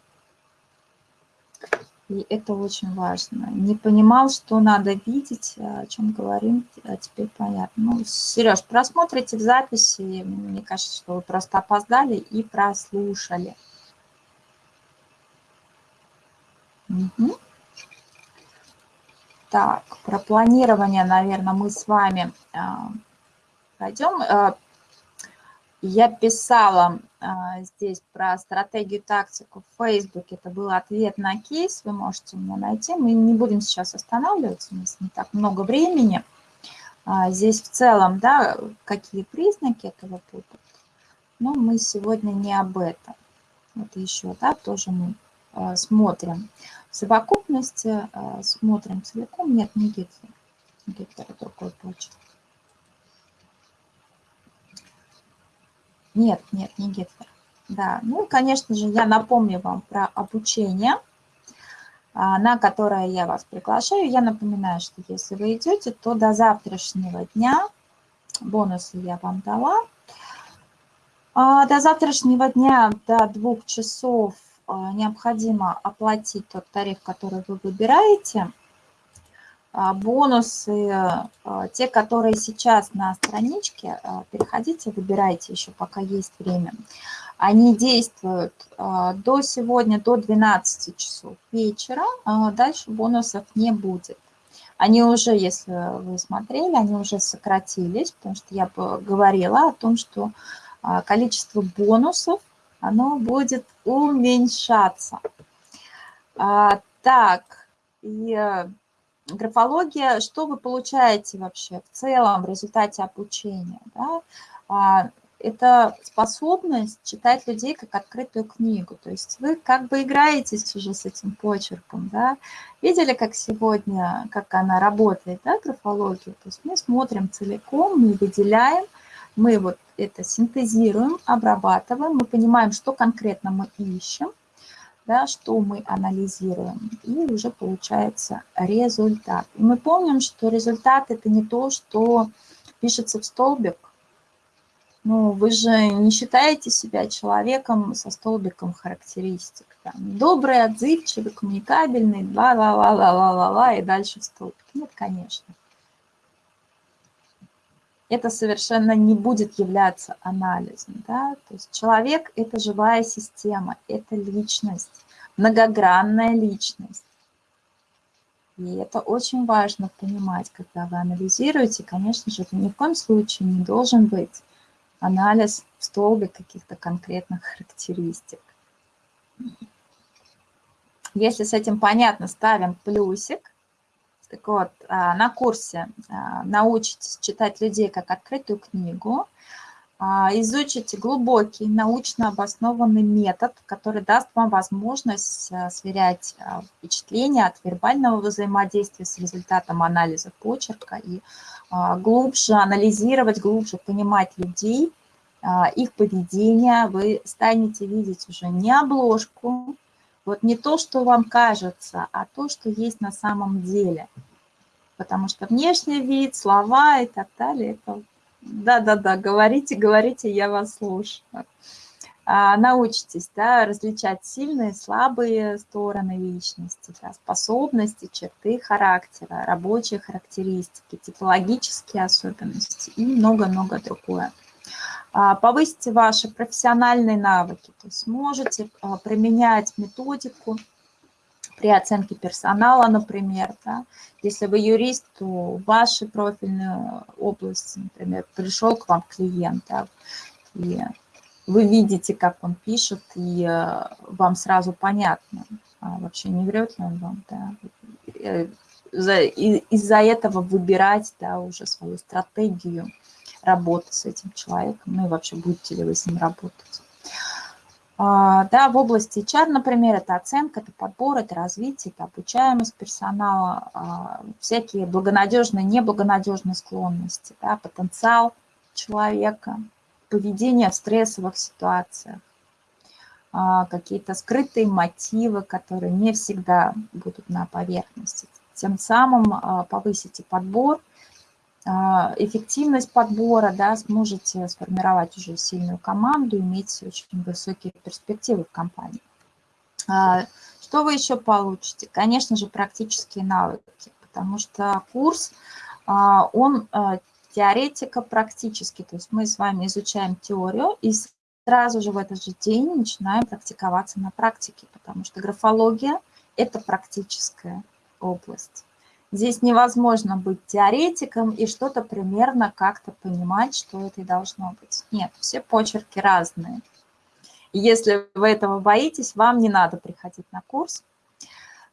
И это очень важно. Не понимал, что надо видеть, о чем говорим, а теперь понятно. Ну, Сереж, просмотрите в записи, мне кажется, что вы просто опоздали и прослушали. Угу. Так, про планирование, наверное, мы с вами а, пройдем. А, я писала здесь про стратегию, тактику в Facebook. Это был ответ на кейс, вы можете меня найти. Мы не будем сейчас останавливаться, у нас не так много времени. А, здесь в целом, да, какие признаки этого путают. Но мы сегодня не об этом. Вот еще, да, тоже мы а, смотрим в совокупности, а, смотрим целиком. Нет, не Гитлер. Гитлер – другой почерк. Нет, нет, не Гитлер. Да, ну, конечно же, я напомню вам про обучение, а, на которое я вас приглашаю. Я напоминаю, что если вы идете, то до завтрашнего дня, бонусы я вам дала, а, до завтрашнего дня до двух часов а, необходимо оплатить тот тариф, который вы выбираете – бонусы, а, те, которые сейчас на страничке, а, переходите, выбирайте еще, пока есть время. Они действуют до сегодня, до 12 часов вечера, дальше бонусов не будет. Они уже, если вы смотрели, они уже сократились, потому что я говорила о том, что количество бонусов, оно будет уменьшаться. Так, и графология, что вы получаете вообще в целом в результате обучения? Да? А, это способность читать людей как открытую книгу. То есть вы как бы играетесь уже с этим почерком. Да? Видели, как сегодня, как она работает, да, графология? То есть мы смотрим целиком, мы выделяем, мы вот это синтезируем, обрабатываем, мы понимаем, что конкретно мы ищем, да, что мы анализируем, и уже получается результат. И мы помним, что результат – это не то, что пишется в столбик. Ну, вы же не считаете себя человеком со столбиком характеристик. Там, добрый, отзывчивый, коммуникабельный, ла-ла-ла-ла-ла-ла-ла, и дальше в столбик. Нет, конечно это совершенно не будет являться анализом. Да? То есть человек – это живая система, это личность, многогранная личность. И это очень важно понимать, когда вы анализируете. Конечно же, это ни в коем случае не должен быть анализ в столбе каких-то конкретных характеристик. Если с этим понятно, ставим плюсик – так вот, а, на курсе а, научитесь читать людей как открытую книгу, а, изучите глубокий научно обоснованный метод, который даст вам возможность сверять впечатления от вербального взаимодействия с результатом анализа почерка и глубже анализировать, глубже понимать людей, их поведение. Вы станете видеть уже не обложку, вот не то, что вам кажется, а то, что есть на самом деле. Потому что внешний вид, слова и так далее, это... Да-да-да, говорите, говорите, я вас слушаю. А, научитесь да, различать сильные, слабые стороны личности, да, способности, черты характера, рабочие характеристики, типологические особенности и много-много другое. А, повысите ваши профессиональные навыки, то есть можете а, применять методику при оценке персонала, например. Да? Если вы юрист, то в вашей профильной области, например, пришел к вам клиент, да, и вы видите, как он пишет, и э, вам сразу понятно, а вообще не врет ли он вам. Да? Э, из-за этого выбирать да, уже свою стратегию работы с этим человеком, ну и вообще будете ли вы с ним работать. А, да, в области HR, например, это оценка, это подбор, это развитие, это обучаемость персонала, а, всякие благонадежные, неблагонадежные склонности, да, потенциал человека, поведение в стрессовых ситуациях, а, какие-то скрытые мотивы, которые не всегда будут на поверхности. Тем самым повысите подбор, эффективность подбора, да, сможете сформировать уже сильную команду, иметь очень высокие перспективы в компании. Что вы еще получите? Конечно же, практические навыки, потому что курс, он теоретико-практически, то есть мы с вами изучаем теорию и сразу же в этот же день начинаем практиковаться на практике, потому что графология – это практическая область. Здесь невозможно быть теоретиком и что-то примерно как-то понимать, что это и должно быть. Нет, все почерки разные. Если вы этого боитесь, вам не надо приходить на курс.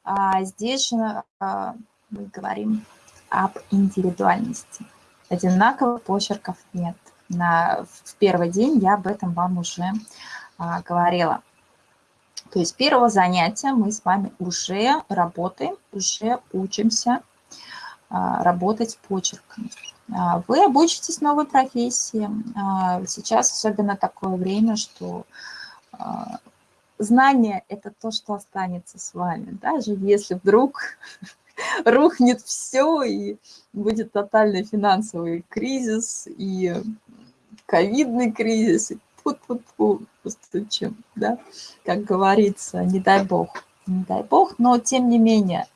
А здесь же а, мы говорим об индивидуальности. Одинаковых почерков нет на, в первый день я об этом вам уже а, говорила. То есть первого занятия мы с вами уже работаем, уже учимся а, работать почерками. А, вы обучитесь новой профессии. А, сейчас особенно такое время, что знание – это то, что останется с вами. Даже если вдруг рухнет все, и будет тотальный финансовый кризис, и ковидный кризис, и фу-фу-фу, постучим, да, как говорится, не дай бог, не дай бог, но тем не менее,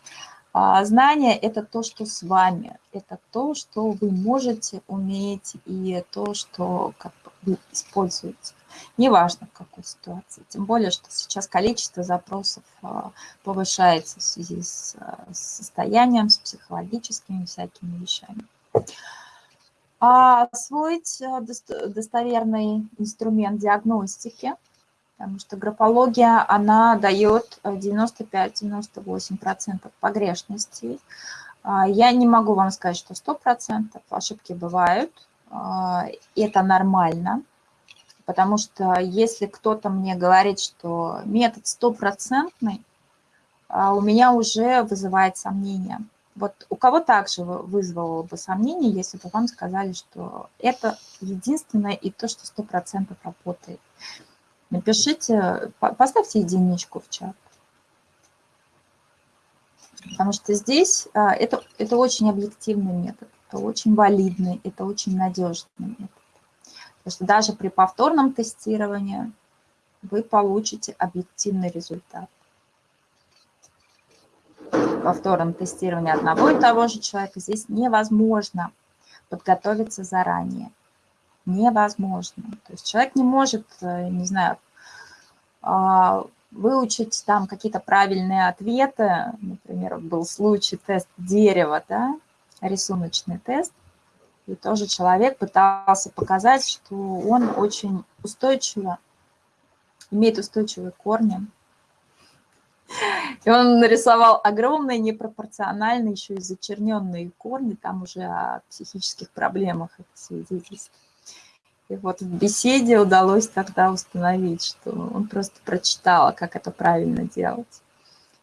а, знание – это то, что с вами, это то, что вы можете, умеете, и то, что как вы используете. Неважно, в какой ситуации. Тем более, что сейчас количество запросов а, повышается в связи с состоянием, с психологическими всякими вещами. А освоить э, достоверный инструмент диагностики, потому что графология, она дает 95-98% погрешностей. А, я не могу вам сказать, что 100%, ошибки бывают, а, это нормально, потому что если кто-то мне говорит, что метод стопроцентный, у меня уже вызывает сомнения. Вот у кого также вызвало бы сомнение, если бы вам сказали, что это единственное и то, что 100% работает. Напишите, поставьте единичку в чат. Потому что здесь а, это, это очень объективный метод, это очень валидный, это очень надежный метод. Потому что даже при повторном тестировании вы получите объективный результат повторном тестировании одного и того же человека здесь невозможно подготовиться заранее. Невозможно. То есть человек не может, э, не знаю, а, выучить там какие-то правильные ответы. Например, был случай тест дерева, да, рисуночный тест. И тоже человек пытался показать, что он очень устойчиво, имеет устойчивые корни, и он нарисовал огромные, непропорциональные, еще и зачерненные корни, там уже о психических проблемах это свидетельство. И вот в беседе удалось тогда установить, что он просто прочитал, как это правильно делать.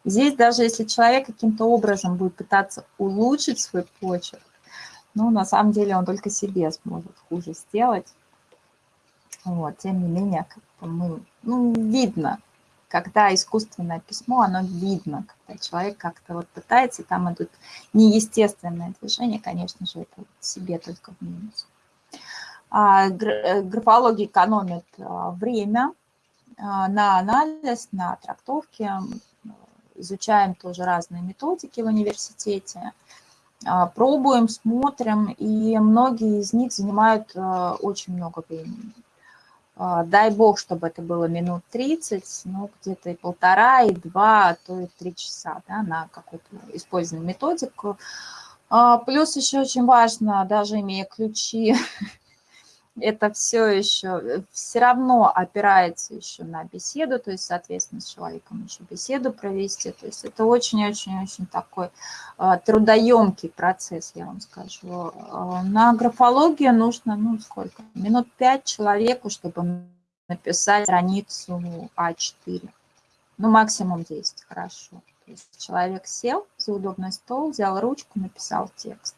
Здесь даже если человек каким-то образом будет пытаться улучшить свой почерк, ну, на самом деле он только себе сможет хуже сделать. Вот, тем не менее, как мы, ну, видно, когда искусственное письмо, оно видно, когда человек как-то вот пытается, там идут неестественные движения, конечно же, это себе только в минус. А, э, графология экономит а, время а, на анализ, на трактовки, изучаем тоже разные методики в университете, пробуем, смотрим, и многие из них занимают очень много времени. А, дай бог, чтобы это было минут 30, ну, где-то и полтора, и два, а то и три часа, да, на какую-то использованную методику. А, плюс еще очень важно, даже имея ключи это все еще, э, все равно опирается еще на беседу, то есть, соответственно, с человеком еще беседу провести. То есть это очень-очень-очень такой э, трудоемкий процесс, я вам скажу. Э, на графологию нужно, ну, сколько? Минут пять человеку, чтобы написать страницу А4. Ну, максимум 10, хорошо. То есть человек сел за удобный стол, взял ручку, написал текст.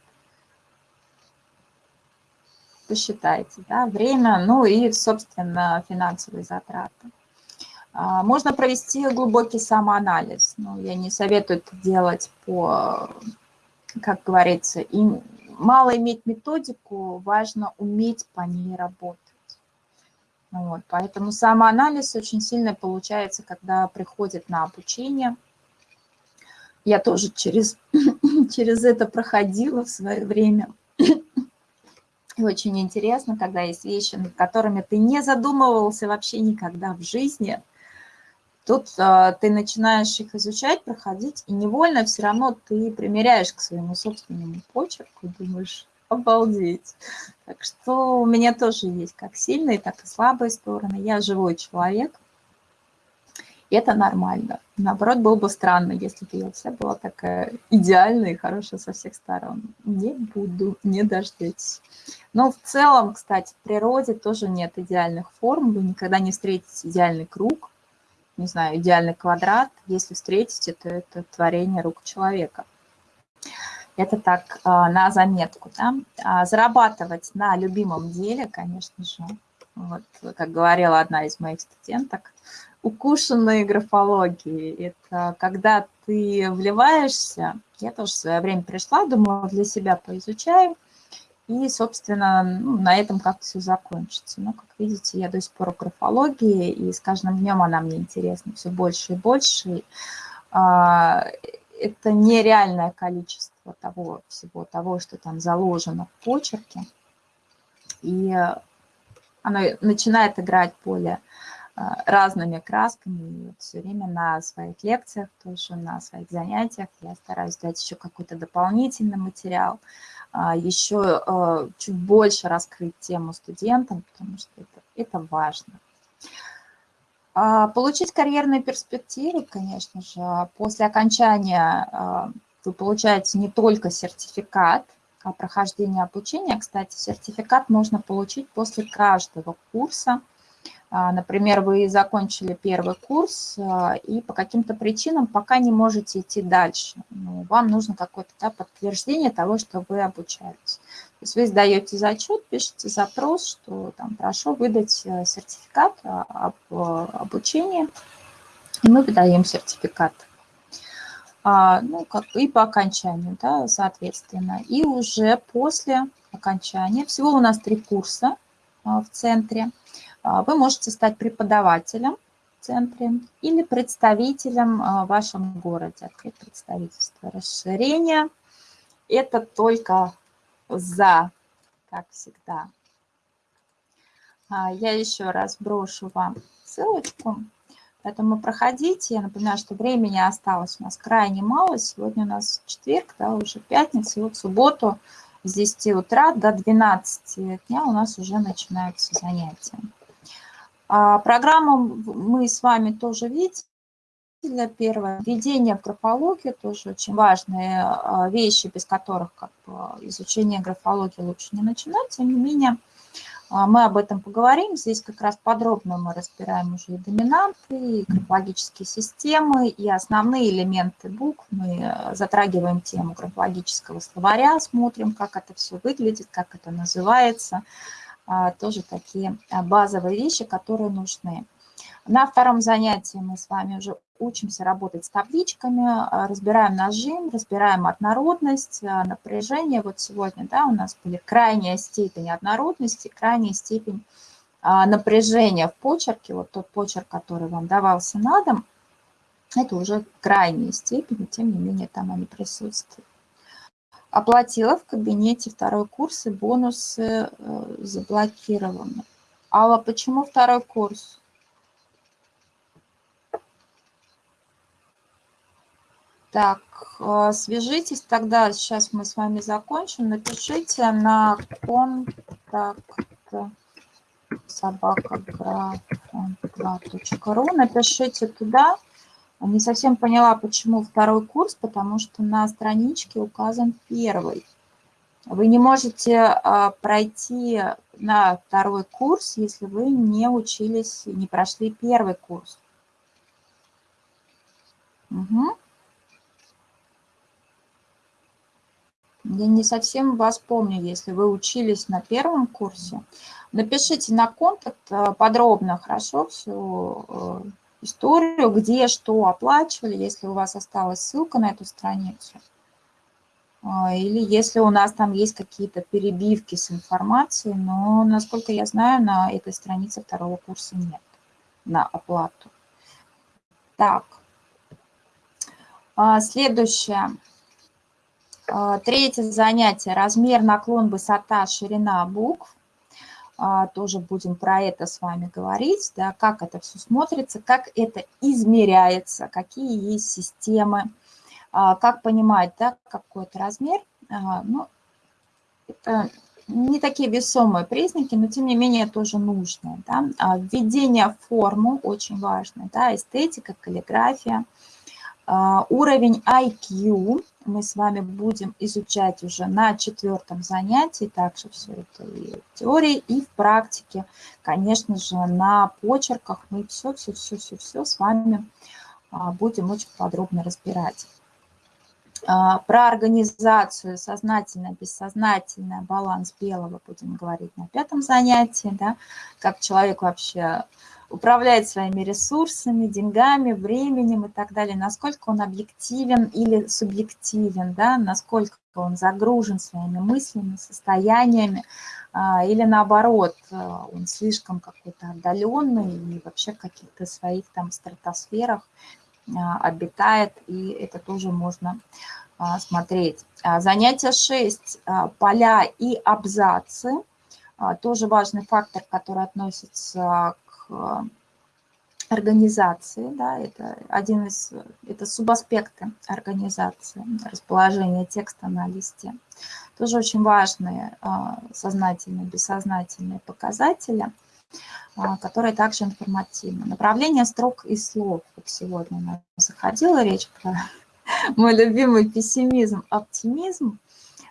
Посчитайте, да, время, ну и, собственно, финансовые затраты. А, можно провести глубокий самоанализ, но я не советую это делать по, как говорится, им мало иметь методику, важно уметь по ней работать. Вот, поэтому самоанализ очень сильно получается, когда приходит на обучение. Я тоже через, через это проходила в свое время. И очень интересно, когда есть вещи, над которыми ты не задумывался вообще никогда в жизни. Тут а, ты начинаешь их изучать, проходить, и невольно все равно ты примеряешь к своему собственному почерку, думаешь, обалдеть. Так что у меня тоже есть как сильные, так и слабые стороны. Я живой человек, и это нормально. Наоборот, было бы странно, если бы я вся была такая идеальная и хорошая со всех сторон. Не буду, не дождетесь. Но в целом, кстати, в природе тоже нет идеальных форм. Вы никогда не встретите идеальный круг, не знаю, идеальный квадрат. Если встретите, то это творение рук человека. Это так а, на заметку. Да? А зарабатывать на любимом деле, конечно же, вот, как говорила одна из моих студенток, укушенные графологии. Это когда ты вливаешься, я тоже в свое время пришла, думала, для себя поизучаю, и, собственно, ну, на этом как-то все закончится. Но, как видите, я до сих пор в графологии, и с каждым днем она мне интересна все больше и больше. А, это нереальное количество того всего, того, что там заложено в почерке. И оно начинает играть более а, разными красками. И вот все время на своих лекциях, тоже на своих занятиях я стараюсь дать еще какой-то дополнительный материал, а, еще а, чуть больше раскрыть тему студентам, потому что это, это важно. Получить карьерные перспективы, конечно же, после окончания вы получаете не только сертификат о прохождении обучения, кстати, сертификат можно получить после каждого курса, а, например, вы закончили первый курс а, и по каким-то причинам пока не можете идти дальше. Ну, вам нужно какое-то да, подтверждение того, что вы обучаетесь. То есть вы сдаете зачет, пишете запрос, что там прошу выдать э, сертификат об э, обучении, и мы выдаем сертификат. А, ну, как и по окончанию, да, соответственно. И уже после окончания, всего у нас три курса в центре, а, вы можете стать преподавателем в центре или представителем а, в вашем городе, открыть представительство. Расширение – это только за, как всегда. А, я еще раз брошу вам ссылочку, поэтому проходите. Я напоминаю, что времени осталось у нас крайне мало. Сегодня у нас четверг, да, уже пятница, и вот субботу с 10 утра до 12 дня у нас уже начинаются занятия. А, программу мы с вами тоже видели. Первое, введение в графологию, тоже очень важные а, вещи, без которых как бы, изучение графологии лучше не начинать. Тем не менее, мы об этом поговорим. Здесь как раз подробно мы разбираем уже и доминанты, и графологические системы, и основные элементы букв. Мы затрагиваем тему графологического словаря, смотрим, как это все выглядит, как это называется, а, тоже такие а, базовые вещи, которые нужны. На втором занятии мы с вами уже учимся работать с табличками, а, разбираем нажим, разбираем однородность, напряжение. Вот сегодня да, у нас были крайняя степень однородности, крайняя степень напряжения в почерке. Вот тот почерк, который вам давался на дом, это уже крайняя степень, тем не менее там они присутствуют. Оплатила в кабинете второй курс, и бонусы э, заблокированы. Алла, почему второй курс? Так, э, свяжитесь тогда, сейчас мы с вами закончим. Напишите на контакт собакаграфон2.ру, напишите туда, не совсем поняла, почему второй курс, потому что на страничке указан первый. Вы не можете а, пройти на второй курс, если вы не учились, не прошли первый курс. Угу. Я не совсем вас помню, если вы учились на первом курсе. Напишите на контакт э, подробно, хорошо, всю э, историю, где что оплачивали, если у вас осталась ссылка на эту страницу. А, или если у нас там есть какие-то перебивки с информацией, но, насколько я знаю, на этой странице второго курса нет на оплату. Так, а, следующее. А, третье занятие. Размер, наклон, высота, ширина букв. Тоже будем про это с вами говорить, да, как это все смотрится, как это измеряется, какие есть системы а, как понимать, да, какой-то размер, а, ну, это не такие весомые признаки, но тем не менее тоже нужные. Да? А, введение в форму очень важно, да, эстетика, каллиграфия. Уровень IQ мы с вами будем изучать уже на четвертом занятии, также все это и в теории, и в практике. Конечно же, на почерках мы все-все-все-все-все с вами будем очень подробно разбирать. А, про организацию сознательное, бессознательное, баланс белого будем говорить на пятом занятии, да, как человек вообще управляет своими ресурсами, деньгами, временем и так далее, насколько он объективен или субъективен, да, насколько он загружен своими мыслями, состояниями, а, или наоборот, а, он слишком какой-то отдаленный и вообще в каких-то своих там стратосферах обитает, и это тоже можно а, смотреть. А, занятие 6. Поля и абзацы. Тоже важный фактор, который относится к организации, да, это один из, это субаспекты организации, расположение текста на листе. Тоже очень важные сознательные, бессознательные показатели – а, которая также информативна. Направление строк и слов. Вот сегодня у нас заходила речь про мой любимый пессимизм, оптимизм.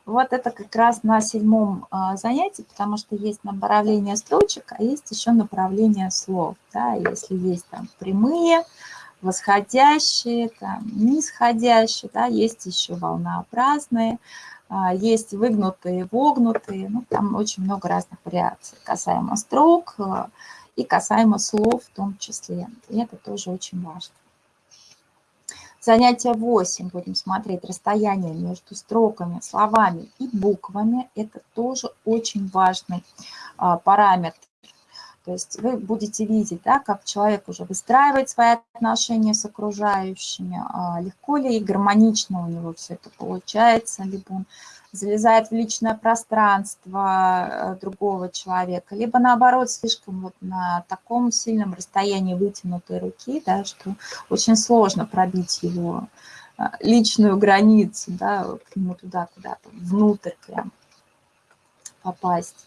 Вот это как раз на седьмом а, занятии, потому что есть направление строчек, а есть еще направление слов. Да? Если есть там прямые, восходящие, там, нисходящие, да? есть еще волнообразные, есть выгнутые, вогнутые, ну, там очень много разных вариаций касаемо строк а, и касаемо слов в том числе. И это тоже очень важно. Занятие 8 будем смотреть расстояние между строками, словами и буквами. Это тоже очень важный а, параметр то есть вы будете видеть, да, как человек уже выстраивает свои отношения с окружающими, а, легко ли и гармонично у него все это получается, либо он залезает в личное пространство э, другого человека, либо наоборот слишком вот на таком сильном расстоянии вытянутой руки, да, что очень сложно пробить его а, личную границу, да, к нему туда куда-то, внутрь прям попасть.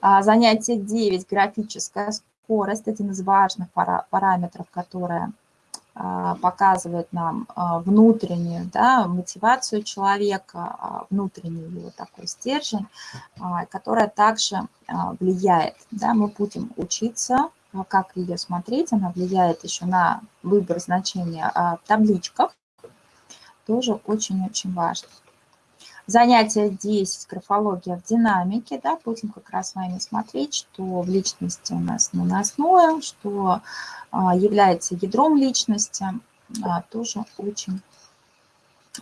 А, занятие 9, графическая скорость, один из важных параметров, которая а, показывает нам а, внутреннюю да, мотивацию человека, внутренний его такой стержень, которая также влияет. Да, мы будем учиться, как ее смотреть, она влияет еще на выбор значения в табличках, тоже очень-очень важно. Занятие 10, графология в динамике, да, будем как раз с вами смотреть, что в личности у нас наносное, что а, является ядром личности, а, тоже очень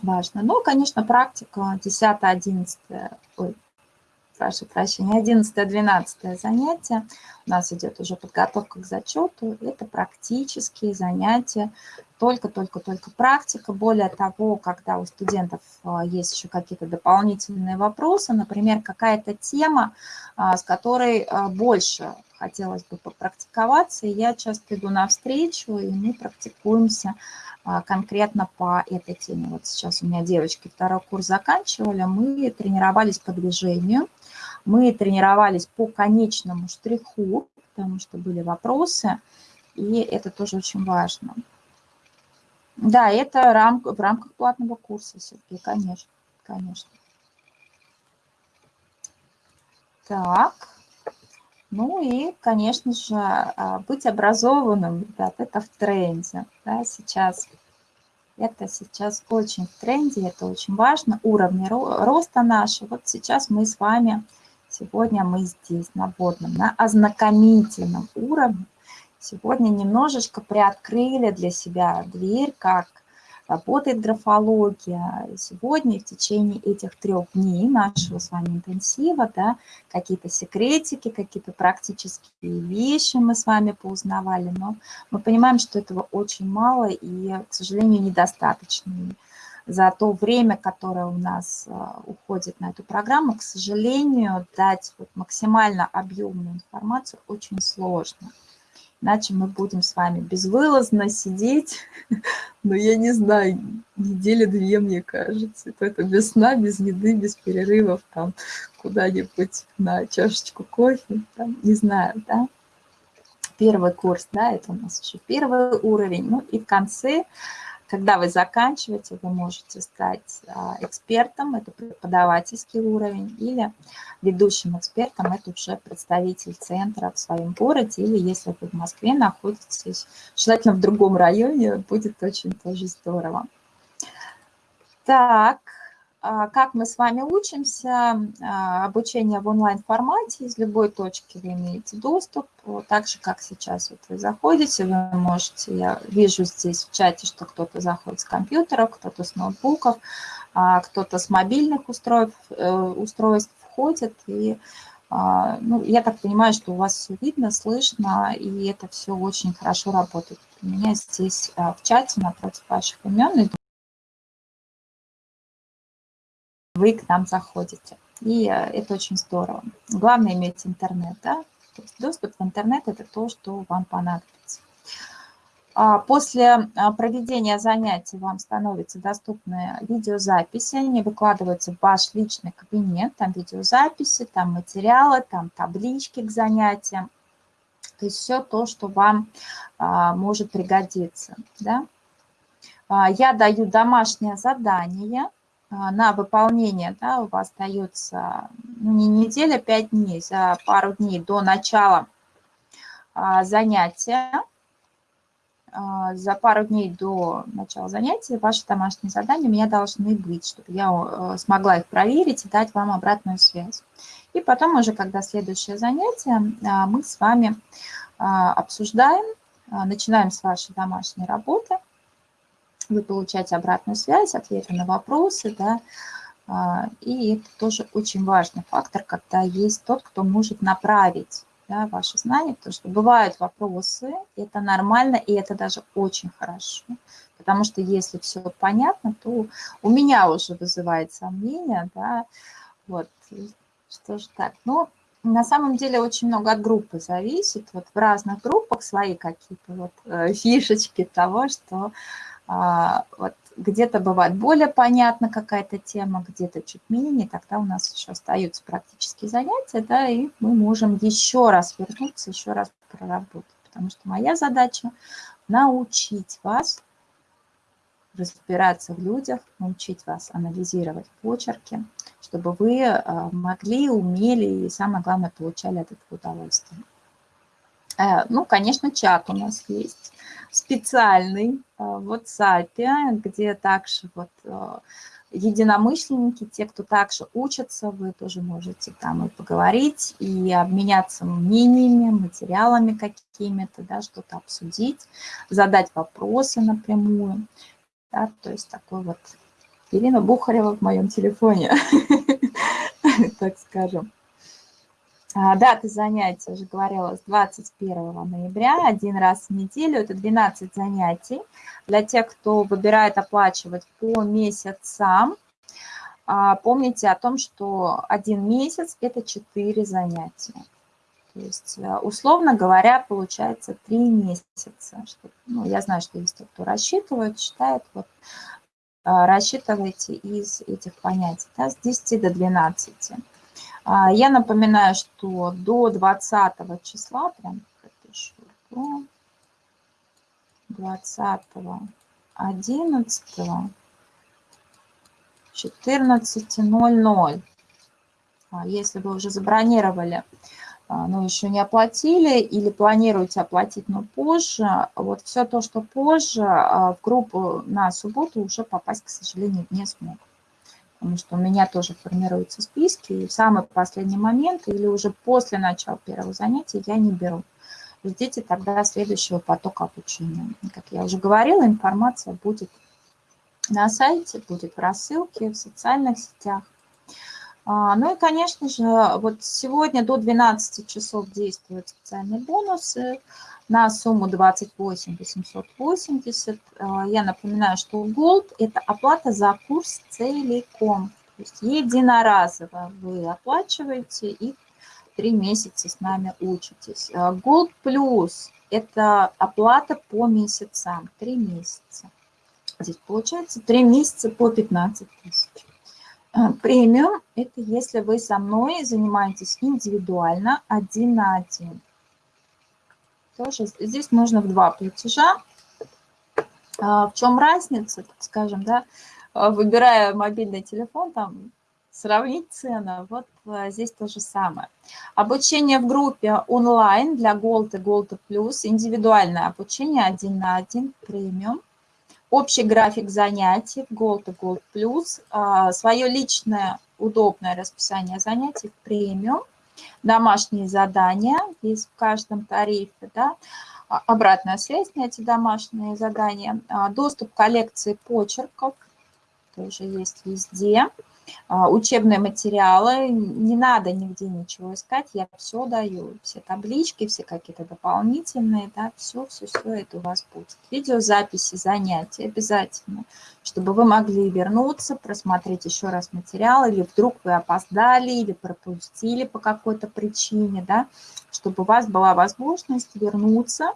важно. Но, конечно, практика 10, 11, ой, прошу прощения, 11-12 занятие. У нас идет уже подготовка к зачету. Это практические занятия, только-только-только практика. Более того, когда у студентов а, есть еще какие-то дополнительные вопросы, например, какая-то тема, а, с которой а, больше хотелось бы попрактиковаться, я часто иду навстречу, и мы практикуемся конкретно по этой теме. Вот сейчас у меня девочки второй курс заканчивали, мы тренировались по движению, мы тренировались по конечному штриху, потому что были вопросы, и это тоже очень важно. Да, это рам, в рамках платного курса, Сергей, конечно, конечно. Так, ну и, конечно же, а, быть образованным, ребят, это в тренде, да, сейчас Это сейчас очень в тренде, это очень важно, уровни роста наши. Вот сейчас мы с вами, сегодня мы здесь на водном, на ознакомительном уровне. Сегодня немножечко приоткрыли для себя дверь, как работает графология. Сегодня в течение этих трех дней нашего с вами интенсива, да, какие-то секретики, какие-то практические вещи мы с вами поузнавали, но мы понимаем, что этого очень мало и, к сожалению, недостаточно. За то время, которое у нас а, уходит на эту программу, к сожалению, дать вот максимально объемную информацию очень сложно. Иначе мы будем с вами безвылазно сидеть, но я не знаю, недели две, мне кажется. Это без сна, без еды, без перерывов, там, куда-нибудь на чашечку кофе, там, не знаю, да. Первый курс, да, это у нас еще первый уровень. Ну и в конце когда вы заканчиваете, вы можете стать а, экспертом, это преподавательский уровень, или ведущим экспертом, это уже представитель центра в своем городе, или если вы в Москве находитесь, желательно в другом районе, будет очень тоже здорово. Так, как мы с вами учимся, а, обучение в онлайн-формате, из любой точки вы имеете доступ, так же, как сейчас вот вы заходите, вы можете, я вижу здесь в чате, что кто-то заходит с компьютера, кто-то с ноутбуков, а, кто-то с мобильных устройств, э, устройств входит, и ну, я так понимаю, что у вас все видно, слышно, и это все очень хорошо работает. У меня здесь в чате напротив ваших имен вы к нам заходите. И э, это очень здорово. Главное иметь интернет, да? То есть доступ в интернет – это то, что вам понадобится. А после а, проведения занятий вам становятся доступны видеозаписи, они выкладываются в ваш личный кабинет, там видеозаписи, там материалы, там таблички к занятиям, то есть все то, что вам а, может пригодиться. Да? Я даю домашнее задание, а, на выполнение, да, у вас дается ну, не неделя, пять дней, за пару дней до начала а, занятия, а, за пару дней до начала занятия ваши домашние задания у меня должны быть, чтобы я э, смогла их проверить и дать вам обратную связь. И потом уже, когда следующее занятие, мы с вами обсуждаем, начинаем с вашей домашней работы – вы получаете обратную связь, ответы на вопросы, да, а, и это тоже очень важный фактор, когда есть тот, кто может направить да, ваши знания, потому что бывают вопросы, это нормально, и это даже очень хорошо. Потому что если все понятно, то у меня уже вызывает сомнения, да, вот, что же так. Но на самом деле очень много от группы зависит, вот в разных группах свои какие-то вот э, фишечки того, что вот где-то бывает более понятна какая-то тема, где-то чуть менее, тогда у нас еще остаются практические занятия, да, и мы можем еще раз вернуться, еще раз проработать. Потому что моя задача научить вас разбираться в людях, научить вас анализировать почерки, чтобы вы а, могли, умели и, самое главное, получали от этого удовольствие. Э, ну, конечно, чат у нас есть специальный э, в WhatsApp, где также вот э, единомышленники, те, кто также учатся, вы тоже можете там и поговорить, и обменяться мнениями, материалами какими-то, да, что-то обсудить, задать вопросы напрямую. Да, то есть такой вот Ирина Бухарева в моем телефоне, так скажем. А, даты занятий, уже говорила, с 21 ноября, один раз в неделю, это 12 занятий. Для тех, кто выбирает оплачивать по месяцам, а, помните о том, что один месяц – это 4 занятия. То есть, э, условно говоря, получается 3 месяца. Ну, я знаю, что есть те, кто рассчитывает, считает, вот, а, рассчитывайте из этих понятий, да, с 10 до 12. А, я напоминаю, что до 20 числа, прям пропишу, до 20 11 14.00. Если вы уже забронировали а, но еще не оплатили или планируете оплатить, но позже, вот все то, что позже, а, в группу на субботу уже попасть, к сожалению, не смог. Потому что у меня тоже формируются списки, и в самый последний момент или уже после начала первого занятия я не беру. Ждите тогда следующего потока обучения. Как я уже говорила, информация будет на сайте, будет в рассылке, в социальных сетях. А, ну и, конечно же, вот сегодня до 12 часов действуют специальные бонусы на сумму 28 880. А, я напоминаю, что Gold – это оплата за курс целиком. То есть единоразово вы оплачиваете и три месяца с нами учитесь. А, Gold Plus – это оплата по месяцам, три месяца. Здесь получается три месяца по 15 тысяч. А, премиум – это если вы со мной занимаетесь индивидуально, один на один. Тоже. Здесь можно в два платежа. А, в чем разница, скажем, да, а, выбирая мобильный телефон, там, сравнить цены, вот здесь то же самое. Обучение в группе онлайн для Gold и Gold Plus, индивидуальное обучение один на один, премиум. Общий график занятий Gold и Gold Plus, а, свое личное удобное расписание занятий премиум, домашние задания есть в каждом тарифе, да, а, обратная связь на эти домашние задания, а, доступ к коллекции почерков, тоже есть везде, учебные материалы, не надо нигде ничего искать, я все даю, все таблички, все какие-то дополнительные, да, все, все, все это у вас будет. Видеозаписи, занятия обязательно, чтобы вы могли вернуться, просмотреть еще раз материал, или вдруг вы опоздали, или пропустили по какой-то причине, да, чтобы у вас была возможность вернуться,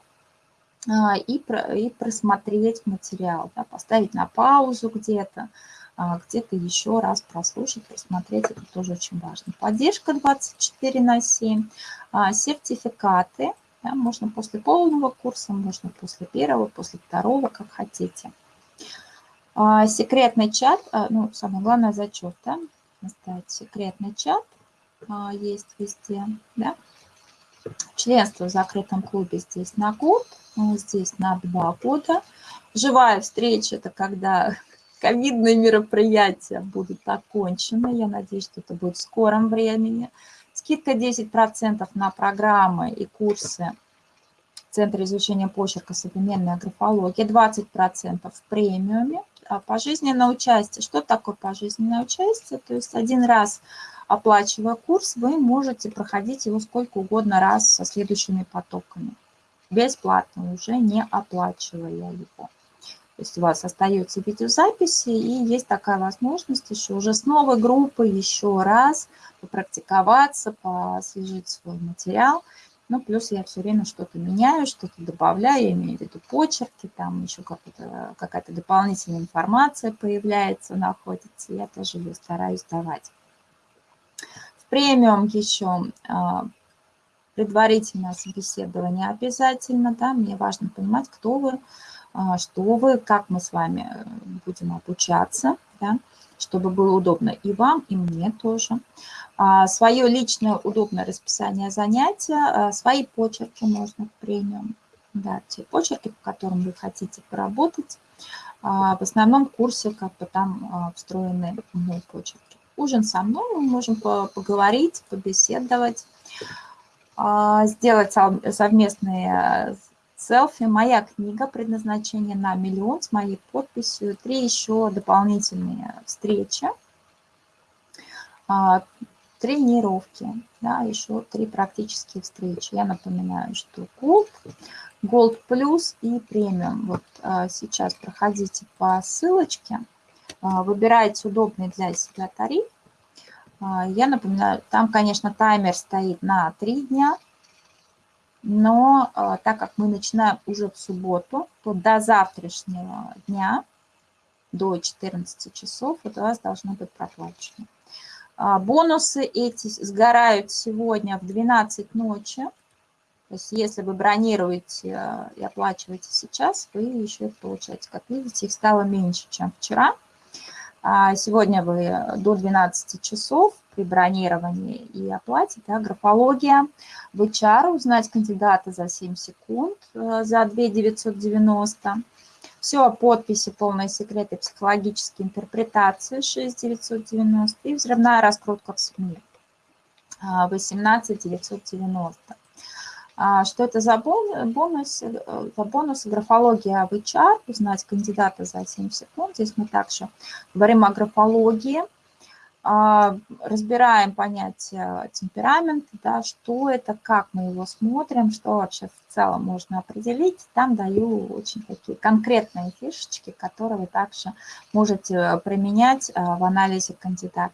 а, и, и просмотреть материал, да, поставить на паузу где-то, а, где-то еще раз прослушать, просмотреть, это тоже очень важно. Поддержка 24 на 7, а, сертификаты, да, можно после полного курса, можно после первого, после второго, как хотите. А, секретный чат, ну, самое главное, зачет, да, ставить секретный чат, есть везде, да. Членство в закрытом клубе здесь на год, здесь на два года. Живая встреча – это когда ковидные мероприятия будут окончены. Я надеюсь, что это будет в скором времени. Скидка 10% на программы и курсы Центра изучения почерка современная графология, 20% в премиуме. А пожизненное участие. Что такое пожизненное участие? То есть один раз оплачивая курс, вы можете проходить его сколько угодно раз со следующими потоками. Бесплатно, уже не оплачивая его. Есть у вас остаются видеозаписи, и есть такая возможность еще уже с новой группой еще раз попрактиковаться, посвежить свой материал. Ну, плюс я все время что-то меняю, что-то добавляю, я имею в виду почерки, там еще какая-то дополнительная информация появляется, находится, я тоже ее стараюсь давать. В премиум еще а, предварительное собеседование обязательно, да, мне важно понимать, кто вы, что вы, как мы с вами э, будем обучаться, да, чтобы было удобно и вам, и мне тоже. А, свое личное удобное расписание занятия, а, свои почерки можно в премиум, да, те почерки, по которым вы хотите поработать. В основном курсе как бы там встроены мой почерки. Ужин со мной, мы можем поговорить, побеседовать, сделать совместные Селфи, моя книга «Предназначение на миллион» с моей подписью, три еще дополнительные встречи, а, тренировки, да, еще три практические встречи. Я напоминаю, что Gold, Gold Plus и премиум. Вот а, сейчас проходите по ссылочке, а, выбирайте удобный для себя тариф. Я напоминаю, там, конечно, таймер стоит на три дня – но а, так как мы начинаем уже в субботу, то до завтрашнего дня, до 14 часов, вот у вас должно быть проплачено. А, бонусы эти сгорают сегодня в 12 ночи. То есть если вы бронируете а, и оплачиваете сейчас, вы еще их получаете. Как видите, их стало меньше, чем вчера. А сегодня вы до 12 часов при бронировании и оплате, да, графология, в HR узнать кандидата за 7 секунд, э, за 2 990. Все подписи, полные секреты, психологические интерпретации 6 990 и взрывная раскрутка в СМИ 18 990. А, что это за бонус? Э, за бонус графология в HR, узнать кандидата за 7 секунд. Здесь мы также говорим о графологии, а, разбираем понятие темперамента, да, что это, как мы его смотрим, что вообще в целом можно определить. Там даю очень такие конкретные фишечки, которые вы также можете применять а, в анализе кандидата.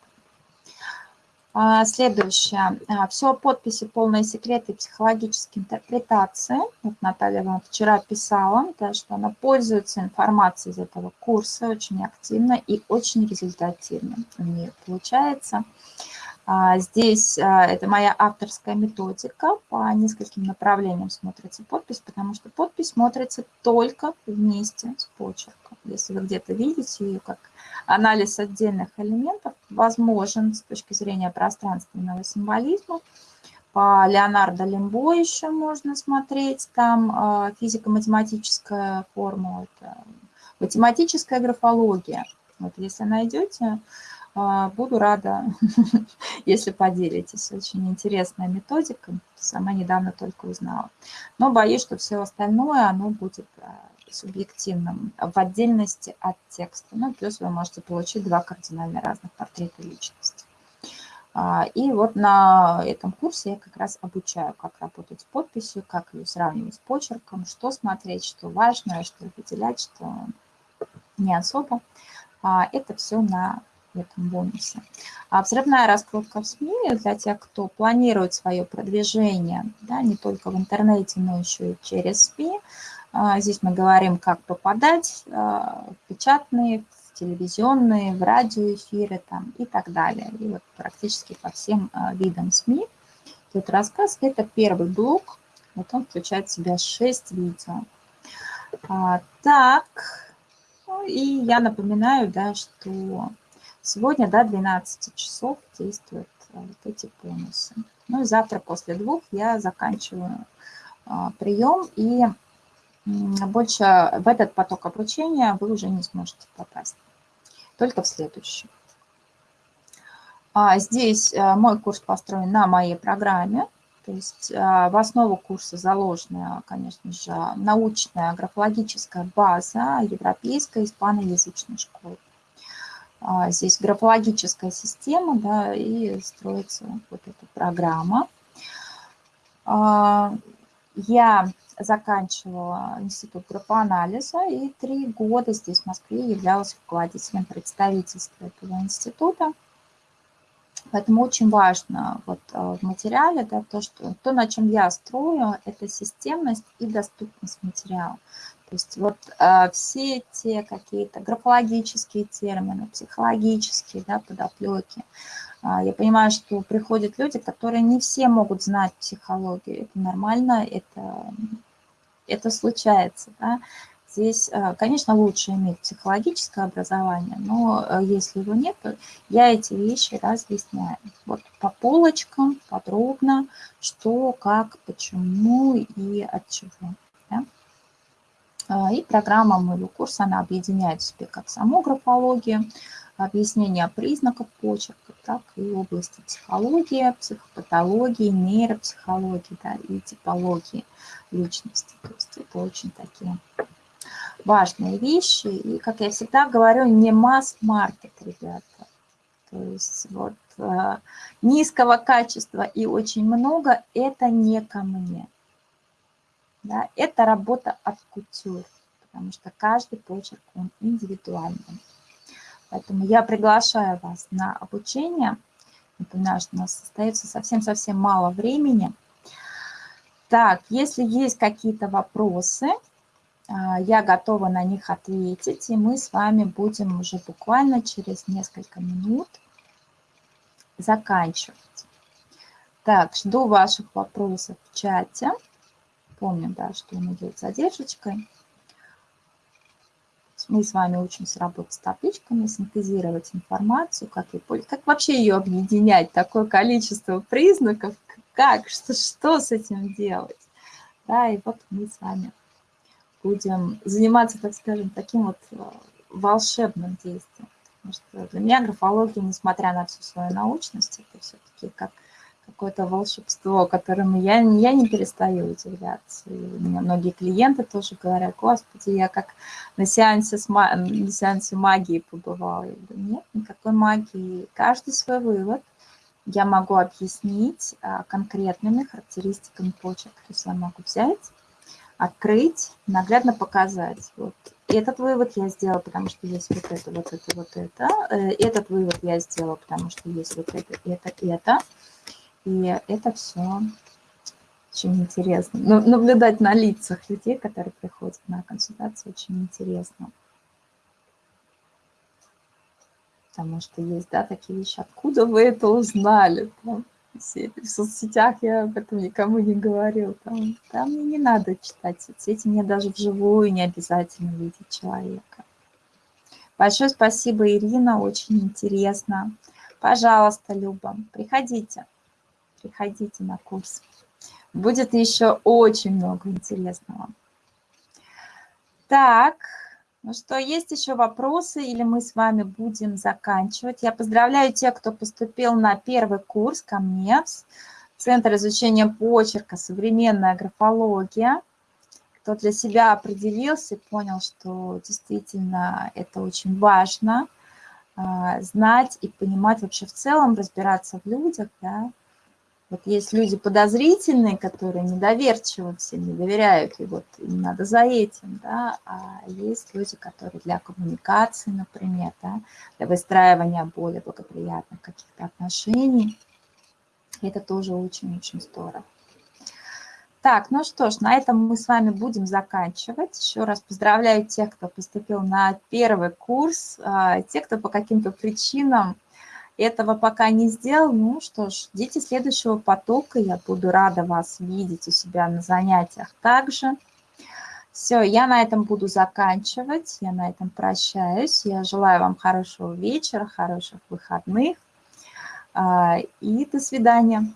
А, следующее. А, Все подписи, полные секреты, психологические интерпретации. Вот Наталья вам вчера писала, да, что она пользуется информацией из этого курса очень активно и очень результативно у нее получается. А, здесь это моя авторская методика, по нескольким направлениям смотрится подпись, потому что подпись смотрится только вместе с почерком. Если вы где-то видите ее как анализ отдельных элементов возможен с точки зрения пространственного символизма. По Леонардо Лимбо еще можно смотреть, там а, физико-математическая формула, это математическая графология. Вот если найдете, а, буду рада, если поделитесь. Очень интересная методика, сама недавно только узнала. Но боюсь, что все остальное, оно будет а, субъективным в отдельности от текста. Ну, плюс вы можете получить два кардинально разных портрета личности. А, и вот на этом курсе я как раз обучаю, как работать с подписью, как ее сравнивать с почерком, что смотреть, что важно, что выделять, что не особо. А, это все на этом бонусе. А взрывная раскрутка в СМИ для тех, кто планирует свое продвижение, да, не только в интернете, но еще и через СМИ, а, здесь мы говорим, как попадать а, в печатные, в телевизионные, в радиоэфиры там, и так далее. И вот практически по всем а, видам СМИ. Тут рассказ – это первый блок. Вот он включает в себя 6 видео. Так, ну и я напоминаю, да, что сегодня до 12 часов действуют вот эти бонусы. Ну и завтра после двух я заканчиваю прием и больше в этот поток обучения вы уже не сможете попасть, только в следующий. А здесь э, мой курс построен на моей программе, то есть э, в основу курса заложена, конечно же, научная графологическая база европейской испаноязычной школы. А здесь графологическая система, да, и строится вот эта программа. А, я заканчивала институт графоанализа и три года здесь, в Москве, являлась руководителем представительства этого института. Поэтому очень важно вот э, в материале да, то, что то, на чем я строю, это системность и доступность материала. То есть вот э, все те какие-то графологические термины, психологические да, подоплеки, э, я понимаю, что приходят люди, которые не все могут знать психологию. Это нормально, это это случается. Да? Здесь, э, конечно, лучше иметь психологическое образование, но э, если его нет, то я эти вещи разъясняю. Вот по полочкам, подробно, что, как, почему и от чего. А, и программа моего курса, она объединяет в себе как саму графологию, объяснение признаков почерка, так и области психологии, психопатологии, нейропсихологии да, и типологии личности. То есть это очень такие важные вещи. И, как я всегда говорю, не масс-маркет, ребята. То есть вот э, низкого качества и очень много – это не ко мне. Да? Это работа от кутюр, потому что каждый почерк, он индивидуальный. Поэтому я приглашаю вас на обучение. Напоминаю, что у нас остается совсем-совсем мало времени. Так, если есть какие-то вопросы, а, я готова на них ответить, и мы с вами будем уже буквально через несколько минут заканчивать. Так, жду ваших вопросов в чате. Помним, да, что он идет задержкой Мы с вами учимся работать с табличками, синтезировать информацию, как, и, как вообще ее объединять, такое количество признаков, как, что, что с этим делать. Да, и вот мы с вами будем заниматься, так скажем, таким вот э, волшебным действием. Потому что для меня графология, несмотря на всю свою научность, это все-таки как какое-то волшебство, которым я, я не перестаю удивляться. И у меня многие клиенты тоже говорят, господи, я как на сеансе, с, на сеансе магии побывала. Я говорю, нет, никакой магии. Каждый свой вывод я могу объяснить а, конкретными характеристиками почек. То есть я могу взять, открыть, наглядно показать. Вот этот вывод я сделала, потому что есть вот это, вот это, вот это. Э, этот вывод я сделала, потому что есть вот это, это, это. И это все очень интересно. Но наблюдать на лицах людей, которые приходят на консультацию, очень интересно. Потому что есть, да, такие вещи. Откуда вы это узнали? Там, в соцсетях я об этом никому не говорил. Там, там мне не надо читать соцсети, мне даже вживую не обязательно видеть человека. Большое спасибо, Ирина, очень интересно. Пожалуйста, Люба, приходите приходите на курс. Будет еще очень много интересного. Так, ну что, есть еще вопросы или мы с вами будем заканчивать? Я поздравляю тех, кто поступил на первый курс ко мне в Центр изучения почерка «Современная графология». Кто для себя определился, понял, что действительно это очень важно а, знать и понимать вообще в целом, разбираться в людях, да, вот есть люди подозрительные, которые недоверчивы всем, не доверяют, и вот им надо за этим, да, а есть люди, которые для коммуникации, например, да, для выстраивания более благоприятных каких-то отношений. Это тоже очень-очень здорово. Так, ну что ж, на этом мы с вами будем заканчивать. Еще раз поздравляю тех, кто поступил на первый курс, а, те, кто по каким-то причинам этого пока не сделал, ну что ж, ждите следующего потока, я буду рада вас видеть у себя на занятиях также. Все, я на этом буду заканчивать, я на этом прощаюсь. Я желаю вам хорошего вечера, хороших выходных а, и до свидания.